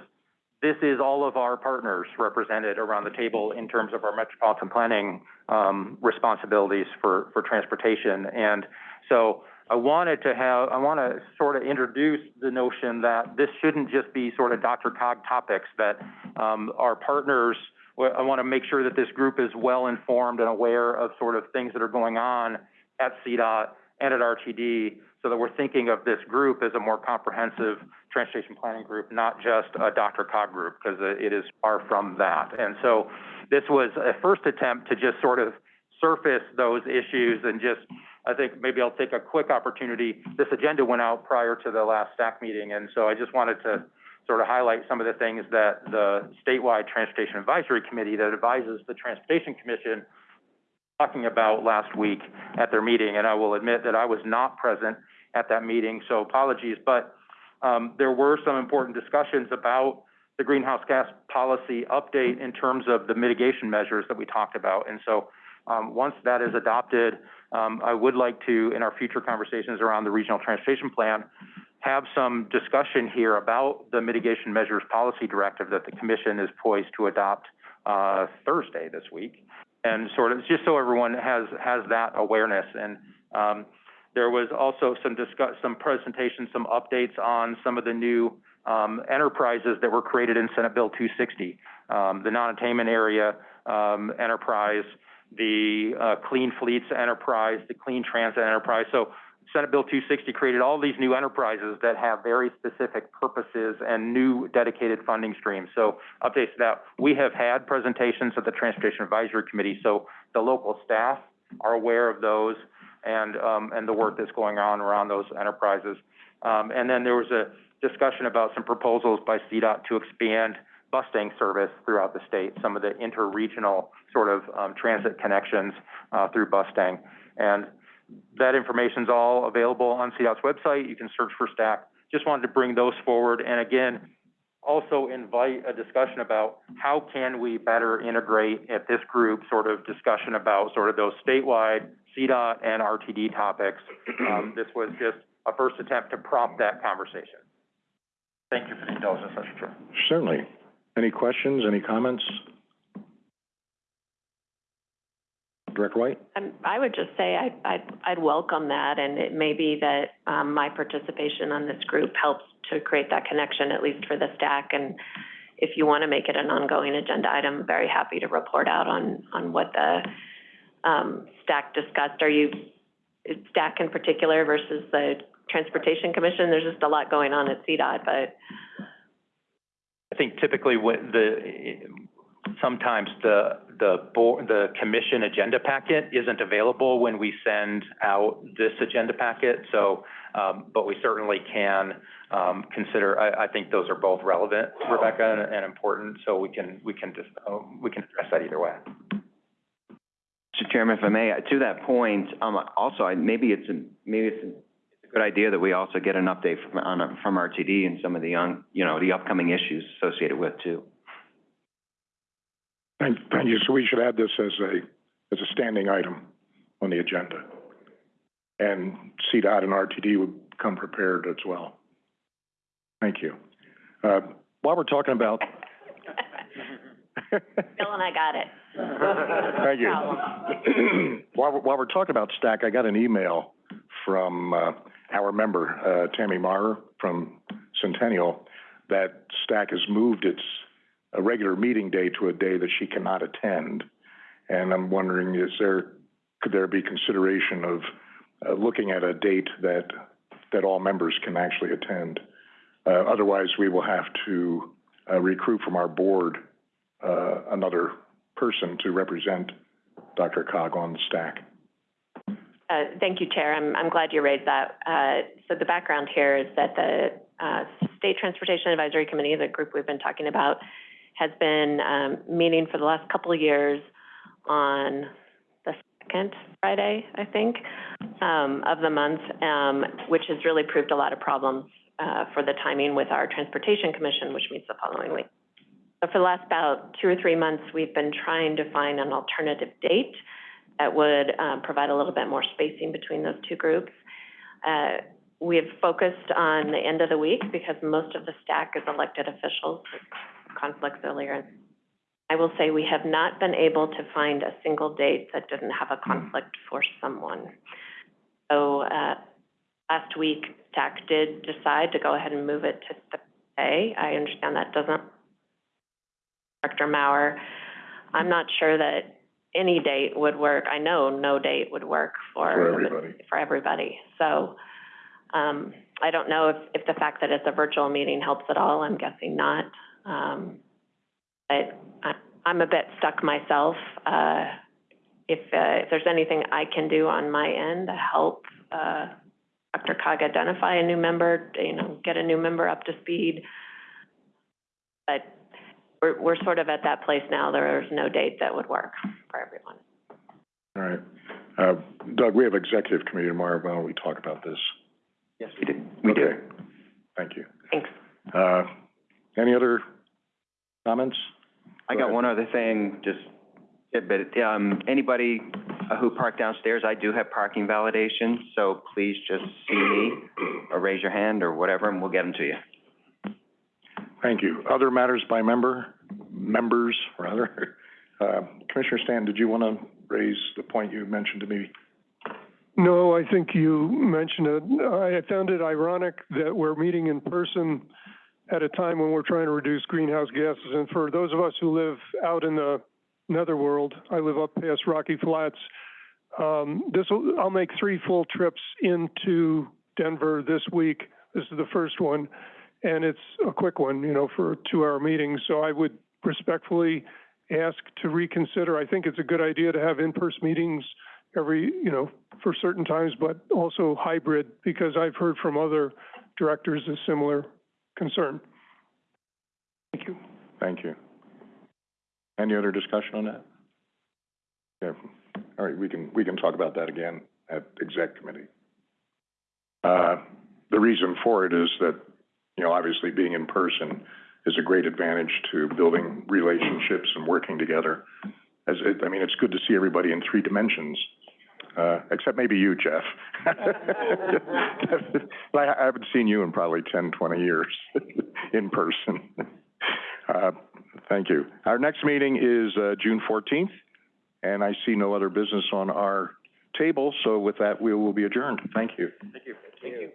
this is all of our partners represented around the table in terms of our metropolitan planning, um, responsibilities for, for transportation. And so I wanted to have, I want to sort of introduce the notion that this shouldn't just be sort of DRCOG topics, that, um, our partners, I want to make sure that this group is well-informed and aware of sort of things that are going on at CDOT and at RTD, so that we're thinking of this group as a more comprehensive transportation planning group, not just a DRCOG group, because it is far from that. And so this was a first attempt to just sort of surface those issues and just, I think maybe I'll take a quick opportunity. This agenda went out prior to the last STAC meeting, and so I just wanted to sort of highlight some of the things that the statewide Transportation Advisory Committee that advises the Transportation Commission talking about last week at their meeting, and I will admit that I was not present at that meeting, so apologies, but um, there were some important discussions about the greenhouse gas policy update in terms of the mitigation measures that we talked about. And so, um, once that is adopted, um, I would like to, in our future conversations around the regional transportation plan, have some discussion here about the mitigation measures policy directive that the commission is poised to adopt, uh, Thursday this week. And sort of, just so everyone has, has that awareness. And, um, there was also some discuss, some presentations, some updates on some of the new, um, enterprises that were created in Senate Bill two sixty. Um, the non-attainment area, um, enterprise, the, uh, clean fleets enterprise, the clean transit enterprise. So Senate Bill two sixty created all these new enterprises that have very specific purposes and new dedicated funding streams. So updates to that. We have had presentations at the Transportation Advisory Committee, so the local staff are aware of those and, um, and the work that's going on around those enterprises. Um, and then there was a discussion about some proposals by CDOT to expand busing service throughout the state, some of the interregional sort of, um, transit connections, uh, through Bustang. And that information is all available on CDOT's website. You can search for STAC. Just wanted to bring those forward. And again, also invite a discussion about how can we better integrate at this group sort of discussion about sort of those statewide CDOT and RTD topics. Um, this was just a first attempt to prompt that conversation. Thank you for the indulgence, Mr. Chair. Certainly. Any questions, any comments? Director White? Um, I would just say I'd, I'd, I'd welcome that, and it may be that, um, my participation on this group helps to create that connection, at least for the STAC, and if you want to make it an ongoing agenda item, very happy to report out on, on what the, um, STAC discussed. Are you, STAC in particular versus the Transportation Commission? There's just a lot going on at CDOT, but I think typically when the, sometimes the, the board, the commission agenda packet isn't available when we send out this agenda packet, so, um, but we certainly can, um, consider, I, I think those are both relevant, Rebecca, and, and important, so we can, we can just, uh, we can address that either way. Mr. Chairman, if I may, to that point, um, also, I, maybe it's, a- maybe it's a good idea that we also get an update from, on, from RTD and some of the young, you know, the upcoming issues associated with too. Thank, thank you. So we should add this as a, as a standing item on the agenda. And CDOT and RTD would come prepared as well. Thank you. Uh, while we're talking about, Bill and I got it. Thank you. While, we're- while we're talking about STAC, I got an email from, uh, our member, uh, Tammy Maurer from Centennial, that STAC has moved its, regular meeting day to a day that she cannot attend. And I'm wondering, is there, could there be consideration of, uh, looking at a date that, that all members can actually attend? Uh, otherwise, we will have to, uh, recruit from our board, uh, another person to represent DRCOG on the STAC. Uh, thank you, Chair. I'm, I'm glad you raised that. Uh, so the background here is that the, uh, State Transportation Advisory Committee, the group we've been talking about, has been, um, meeting for the last couple of years on the second Friday, I think, um, of the month, um, which has really proved a lot of problems, uh, for the timing with our Transportation Commission, which meets the following week. So for the last about two or three months, we've been trying to find an alternative date that would um, provide a little bit more spacing between those two groups. Uh, we have focused on the end of the week because most of the STAC is elected officials, conflicts earlier. I will say we have not been able to find a single date that didn't have a conflict for someone. So, uh, last week, STAC did decide to go ahead and move it to Thursday. I understand that doesn't, Director Maurer, I'm not sure that any date would work. I know no date would work for. For everybody. For everybody. So, um, I don't know if, if the fact that it's a virtual meeting helps at all. I'm guessing not. Um, but I, I'm a bit stuck myself. Uh, if, uh, if there's anything I can do on my end to help, uh, DRCOG identify a new member, you know, get a new member up to speed. But we're, we're sort of at that place now. There's no date that would work for everyone. All right. Uh, Doug, we have executive committee tomorrow. Why don't we talk about this? Yes, we do. We do. Okay. Thank you. Thanks. Uh, any other comments? I Go got ahead. one other thing, just, yeah, but, um, anybody uh, who parked downstairs, I do have parking validation, so please just see me or raise your hand or whatever, and we'll get them to you. Thank you. Other matters by member, members, rather? Uh, Commissioner Stanton, did you want to raise the point you mentioned to me? No, I think you mentioned it. I found it ironic that we're meeting in person at a time when we're trying to reduce greenhouse gases. And for those of us who live out in the netherworld, I live up past Rocky Flats. Um, this will, I'll make three full trips into Denver this week. This is the first one, and it's a quick one, you know, for a two-hour meeting. So I would respectfully ask to reconsider. I think it's a good idea to have in-person meetings every, you know, for certain times, but also hybrid, because I've heard from other directors a similar concern. Thank you. Thank you. Any other discussion on that? Yeah, all right, we can, we can talk about that again at exec committee. Uh, the reason for it is that, you know, obviously being in person is a great advantage to building relationships and working together. As it, I mean, it's good to see everybody in three dimensions, uh, except maybe you, Jeff. I, I haven't seen you in probably ten, twenty years in person. Uh, thank you. Our next meeting is, uh, June fourteenth, and I see no other business on our table, so with that, we will be adjourned. Thank you. Thank you. Thank you.